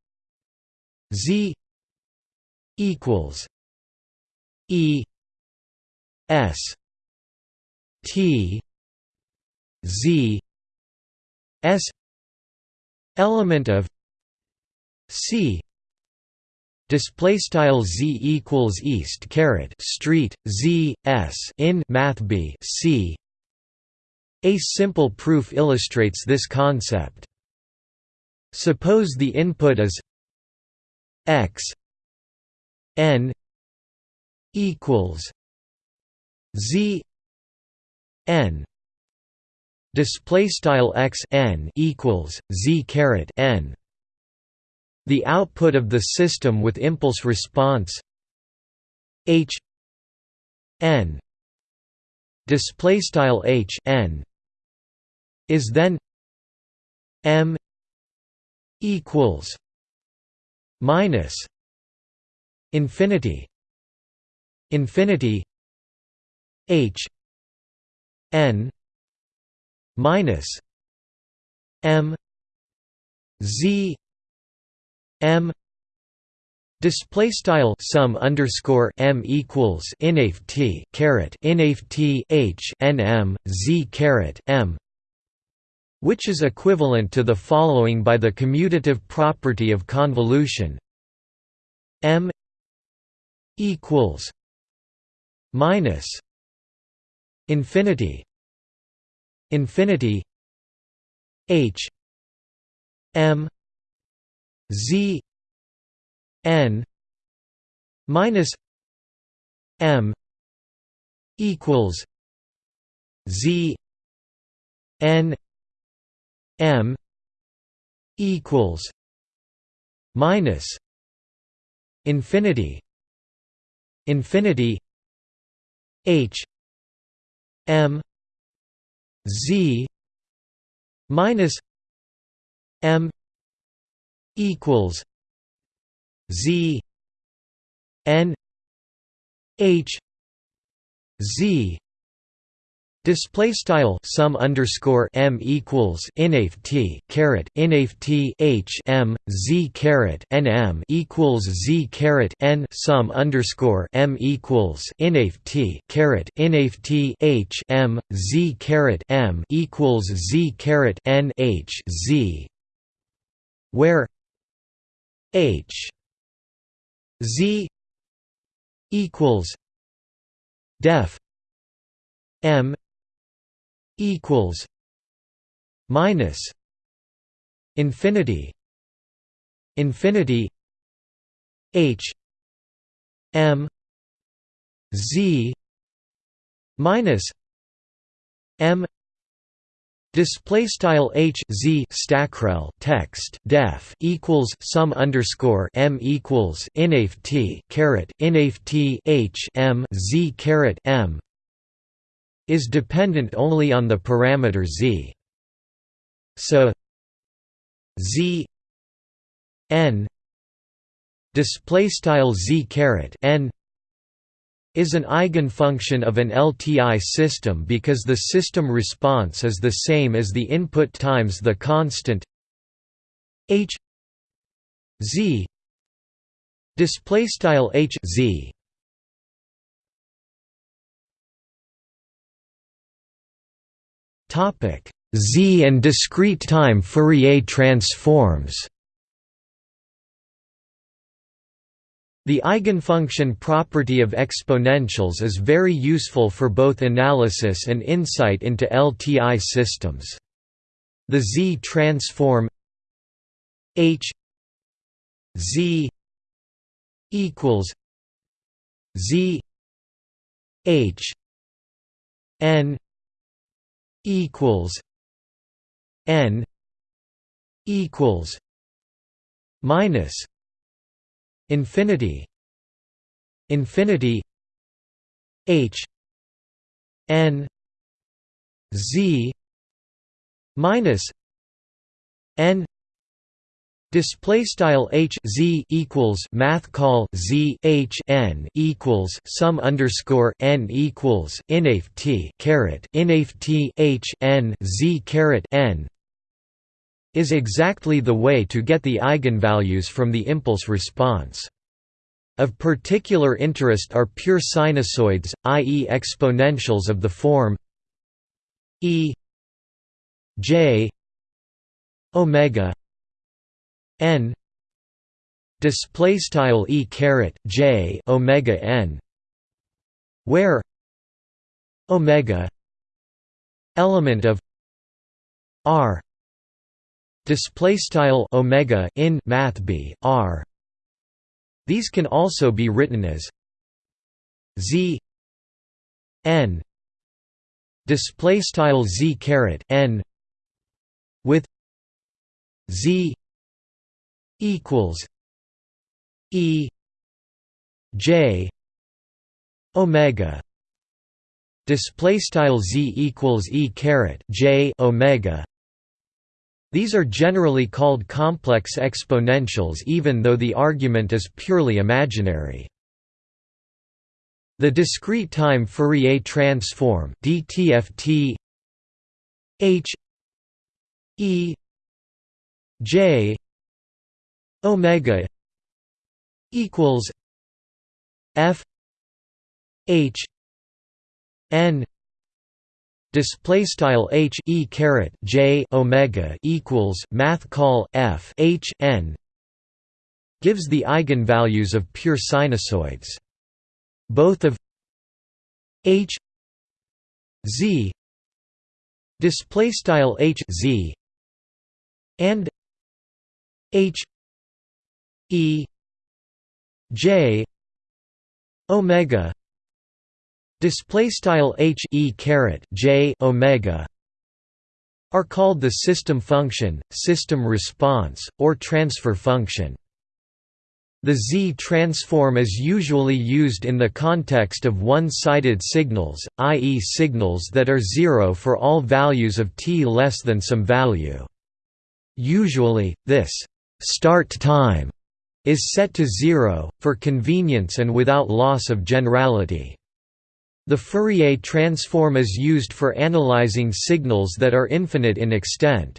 A: z equals e S T Z S element of C display style z equals east caret street z s in math b c. A simple proof illustrates this concept. Suppose the input is x n equals z n display style x n equals z caret n. The output of the system with impulse response h n display style h n is then m equals minus infinity infinity H N minus M Z M Display style sum underscore m equals inaf t caret inaf t h n m z caret m, which is equivalent to the following by the commutative property of convolution. M equals minus infinity infinity h m z n minus m equals z n m equals minus infinity infinity h m z minus m equals z n h z Display style sum underscore m equals inaf t caret inaf t h m z caret n m equals z caret n sum underscore m equals inaf t caret inaf t h m z caret m equals z caret n h z. Where h z equals def m equals minus infinity infinity h m z minus m Display style h z stackrel text def equals sum underscore m equals inaf t caret inaf t h m z caret m is dependent only on the parameter z. So z n display style z caret n is an eigenfunction of an LTI system because the system response is the same as the input times the constant h z display style h z Z and discrete time Fourier transforms. The eigenfunction property of exponentials is very useful for both analysis and insight into LTI systems. The Z transform H Z equals Z H N equals n equals minus infinity infinity h n z minus n Display style h z equals math call z h n equals sum underscore n equals inaf t caret inaf t h n z caret n is exactly the way to get the eigenvalues from the impulse response. Of particular interest are pure sinusoids, i.e. exponentials of the form e j omega n display style e caret j omega n where omega element of r display style omega in math b r. These can also be written as z n display style z caret n with z equals E J Omega display style z equals e caret j omega. These are generally called complex exponentials, even though the argument is purely imaginary. The discrete time Fourier transform (DTFT) H E J omega equals f h n display style h e caret j omega equals math call f h n gives the eigenvalues of pure sinusoids. Both of h z display style h z and h E J omega display style H E caret J omega are called the system function, system response, or transfer function. The Z-transform is usually used in the context of one-sided signals, i.e. signals that are zero for all values of t less than some value. Usually, this «start time» is set to zero, for convenience and without loss of generality. The Fourier transform is used for analyzing signals that are infinite in extent.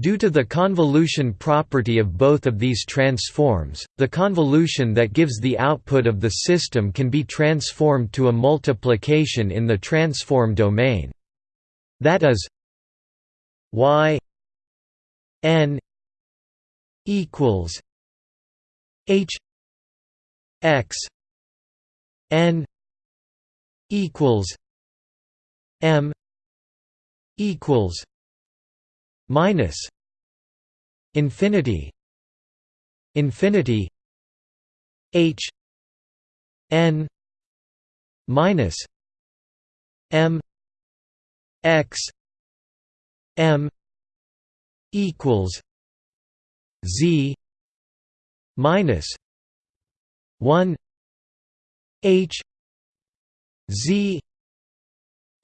A: Due to the convolution property of both of these transforms, the convolution that gives the output of the system can be transformed to a multiplication in the transform domain. That is y n equals h x n equals M equals minus infinity infinity H N minus M X M equals Z minus one H z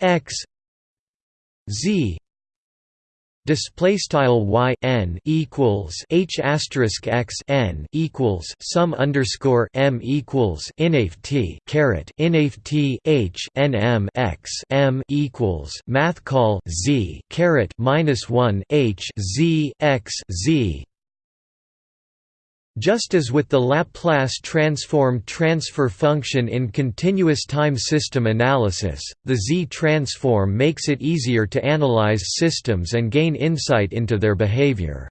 A: x z display style y n equals h asterisk x n equals sum underscore m equals inaf t caret inaf t h n m x m equals math call z caret minus one h z x z just as with the Laplace transform transfer function in continuous time system analysis, the Z-transform makes it easier to analyze systems and gain insight into their behavior.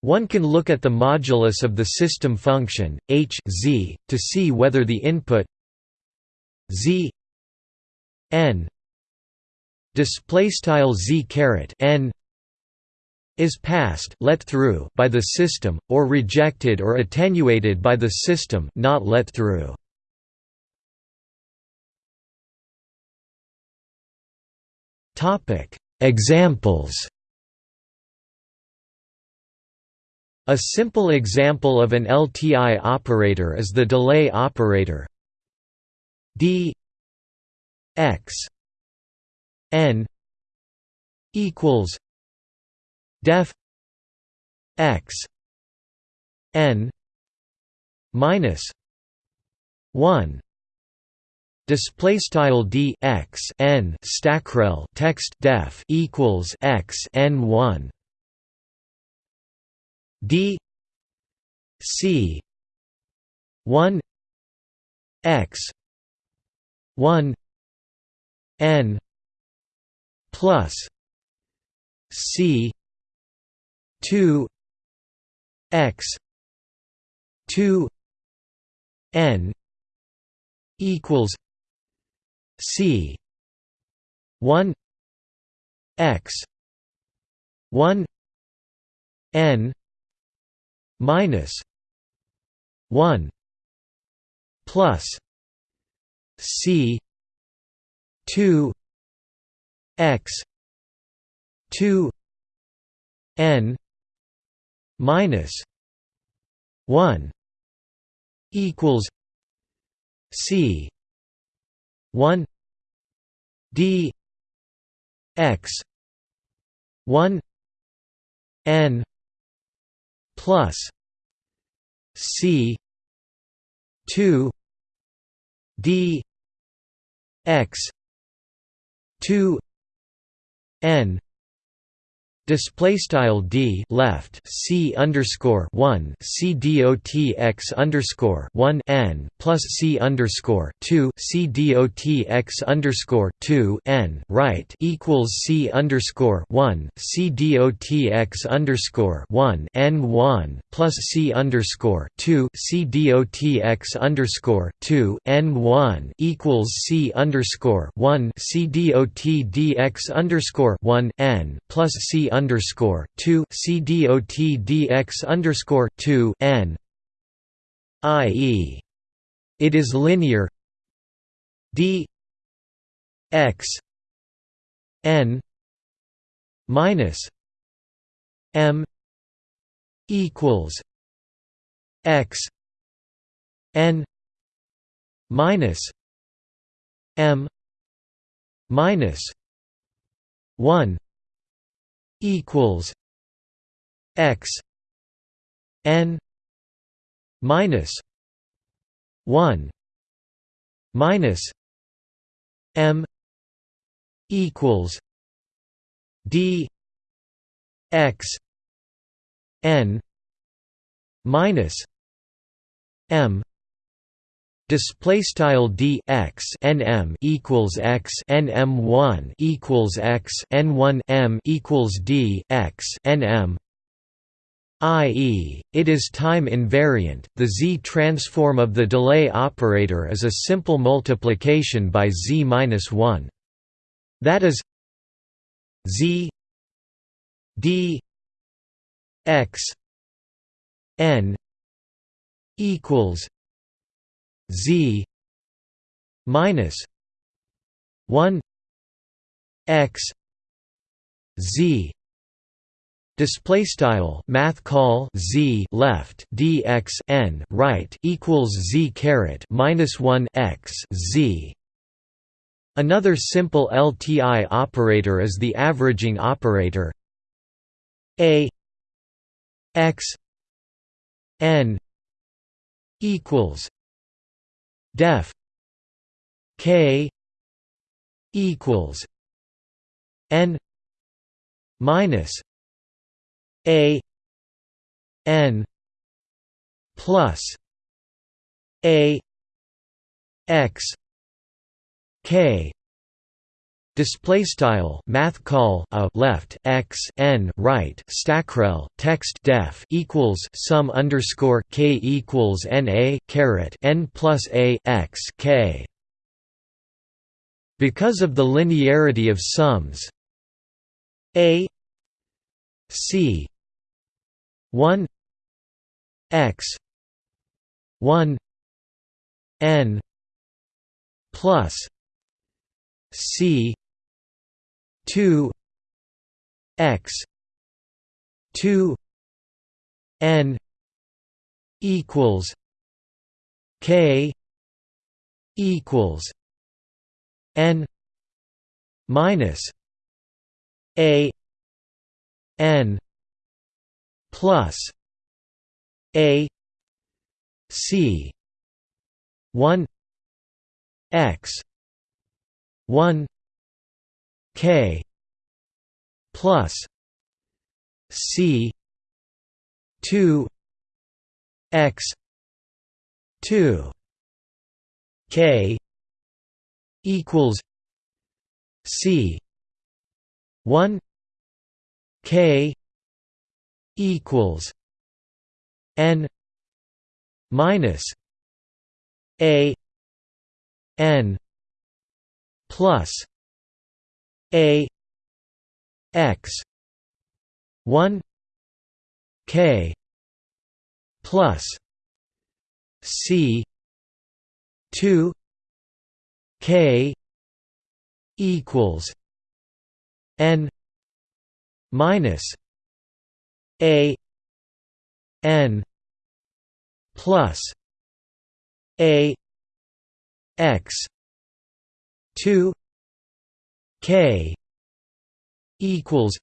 A: One can look at the modulus of the system function, h z, to see whether the input z n z caret n is passed let through by the system, or rejected or attenuated by the system not let through. Examples A simple example of an LTI operator is the delay operator d x n equals def x n minus 1 display style d x n stackrel text def equals x n 1 d c 1 x 1 n plus c 2 x 2 n equals c 1 x 1 n minus 1 plus c 2 x 2 n minus 1 equals c 1 d x 1 n plus c 2 d x 2 n Display style d left c underscore one c dot x underscore one n plus c underscore two c dot x underscore two n right equals c underscore one c dot x underscore one n one plus c underscore two c dot x underscore two n one equals c underscore one c dot dx underscore one n plus c underscore two C D O T D X underscore two N I.e. It is linear D X N minus m equals x n minus m minus 1 equals x n minus 1 minus m equals d x n minus m Display style equals x n m one equals x n one m equals d x n m i.e., it is time invariant. The z transform of the delay operator is a simple multiplication by z minus one. That is z d x n equals z minus 1 x z display style math call z left dx n right equals z caret minus 1 x z. Another simple lti operator is the averaging operator. A x n equals def k equals n minus a n plus a x k Display style math call a left x n right stackrel text def equals sum underscore k equals n a caret n plus a x k. Because of the linearity of sums, a c one x one n plus c 2 x 2 n equals k equals n minus a n plus a c 1 x 1 K plus C two X two K equals C one K equals N minus A N plus a x 1 k plus c 2 k equals n minus a n plus a x 2 K equals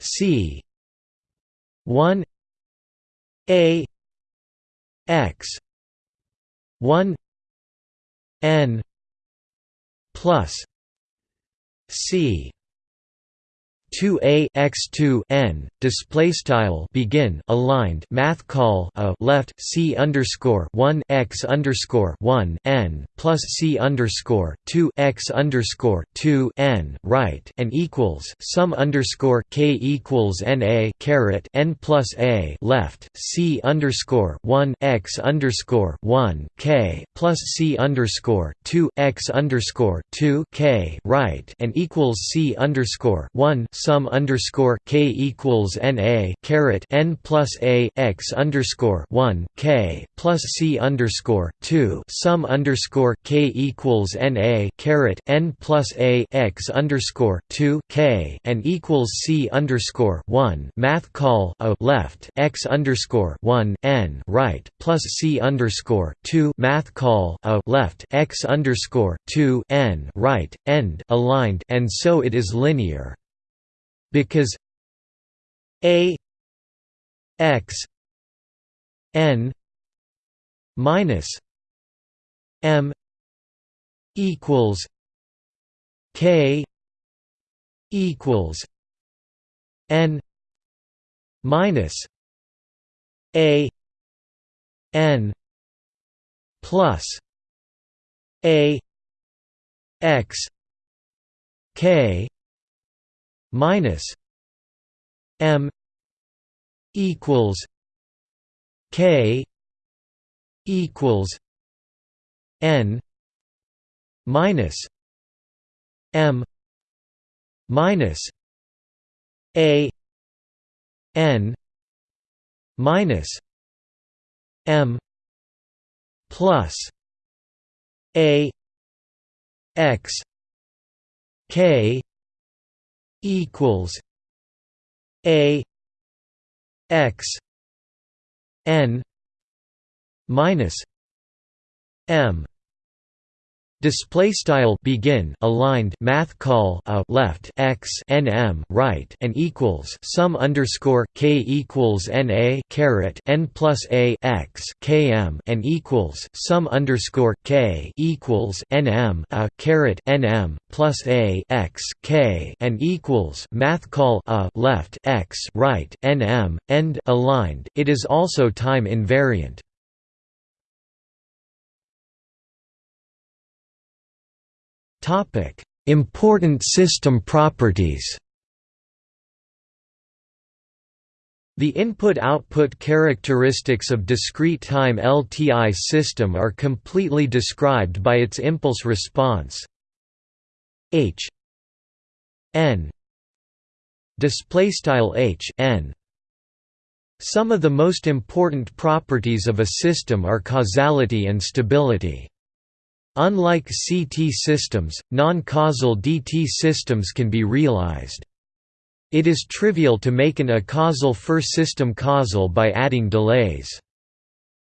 A: C one A X one N plus C 2a x2 n display style begin aligned math call a left c underscore 1 x underscore 1 n plus c underscore 2 x underscore 2 n right and equals sum underscore k equals n a caret n plus a left c underscore 1 x underscore 1 k plus c underscore 2 x underscore 2 k right and equals c underscore 1 sum underscore k equals n a caret n plus a x underscore one k plus c underscore two sum underscore k equals n a caret n plus a x underscore two k and equals c underscore one. Math call a left x underscore one n right plus c underscore two. Math call a left x underscore two n right end aligned and so it is linear because a x n minus m equals k equals n minus a n plus a x k minus m equals k equals n minus m minus a n minus m plus a x k equals a x n minus m Display style begin aligned math call a left x nm right and equals sum underscore k equals n a caret n plus a x km and equals sum underscore k equals nm a caret nm plus a x k and equals math call a left x right nm end aligned. It is also time invariant. Topic: Important system properties. The input-output characteristics of discrete time LTI system are completely described by its impulse response. H. N. Display style h. N. Some of the most important properties of a system are causality and stability Unlike CT systems, non-causal DT systems can be realized. It is trivial to make an acausal first system causal by adding delays.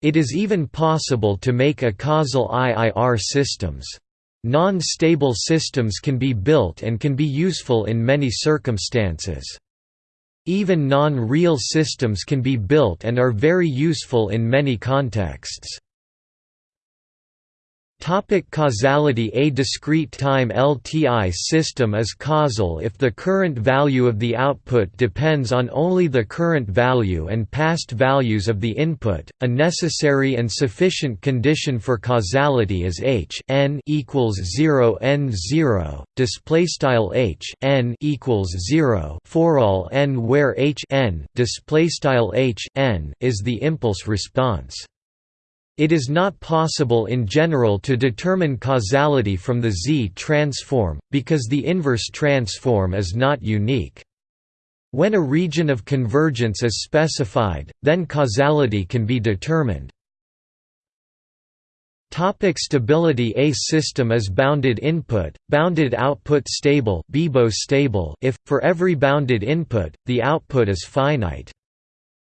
A: It is even possible to make acausal IIR systems. Non-stable systems can be built and can be useful in many circumstances. Even non-real systems can be built and are very useful in many contexts. Topic causality A discrete time LTI system is causal if the current value of the output depends on only the current value and past values of the input. A necessary and sufficient condition for causality is h n equals 0 n 0 display style h n equals 0 for all n where h n display style h n is the impulse response. It is not possible in general to determine causality from the Z transform, because the inverse transform is not unique. When a region of convergence is specified, then causality can be determined. Topic stability A system is bounded input, bounded output stable, stable if, for every bounded input, the output is finite.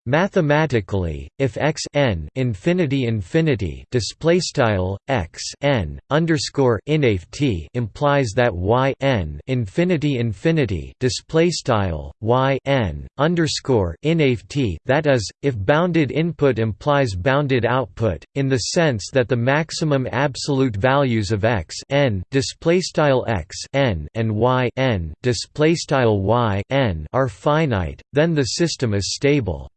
A: Mathematically, if x n infinity infinity display style x n underscore t implies that y n infinity infinity display style y n underscore t, that is, if bounded input implies bounded output, in the sense that the maximum absolute values of x n display style x n and y n display style y n are finite, then the system is stable.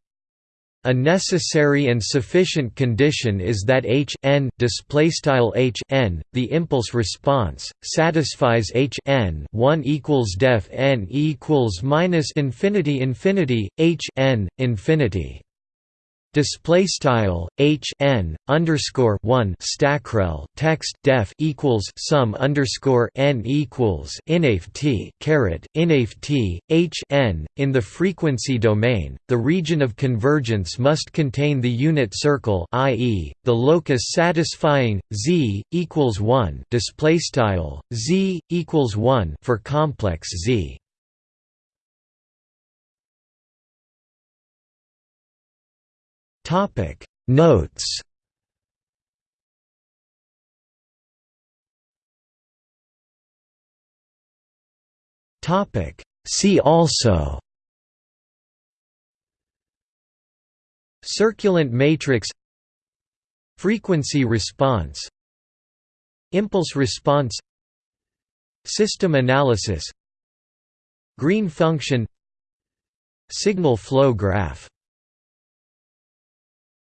A: A necessary and sufficient condition is that h n displaystyle h n, the impulse response, satisfies h n 1 equals def n equals minus infinity infinity h n infinity. Display style h n underscore one stackrel text def equals sum underscore n equals inaf t caret inaf t h n. In the frequency domain, the region of convergence must contain the unit circle, i.e., the locus satisfying z equals one. Display style z equals one for complex z. Topic. Notes. Topic. See also. Circulant matrix. Frequency response. Impulse response. System analysis. Green function. Signal flow graph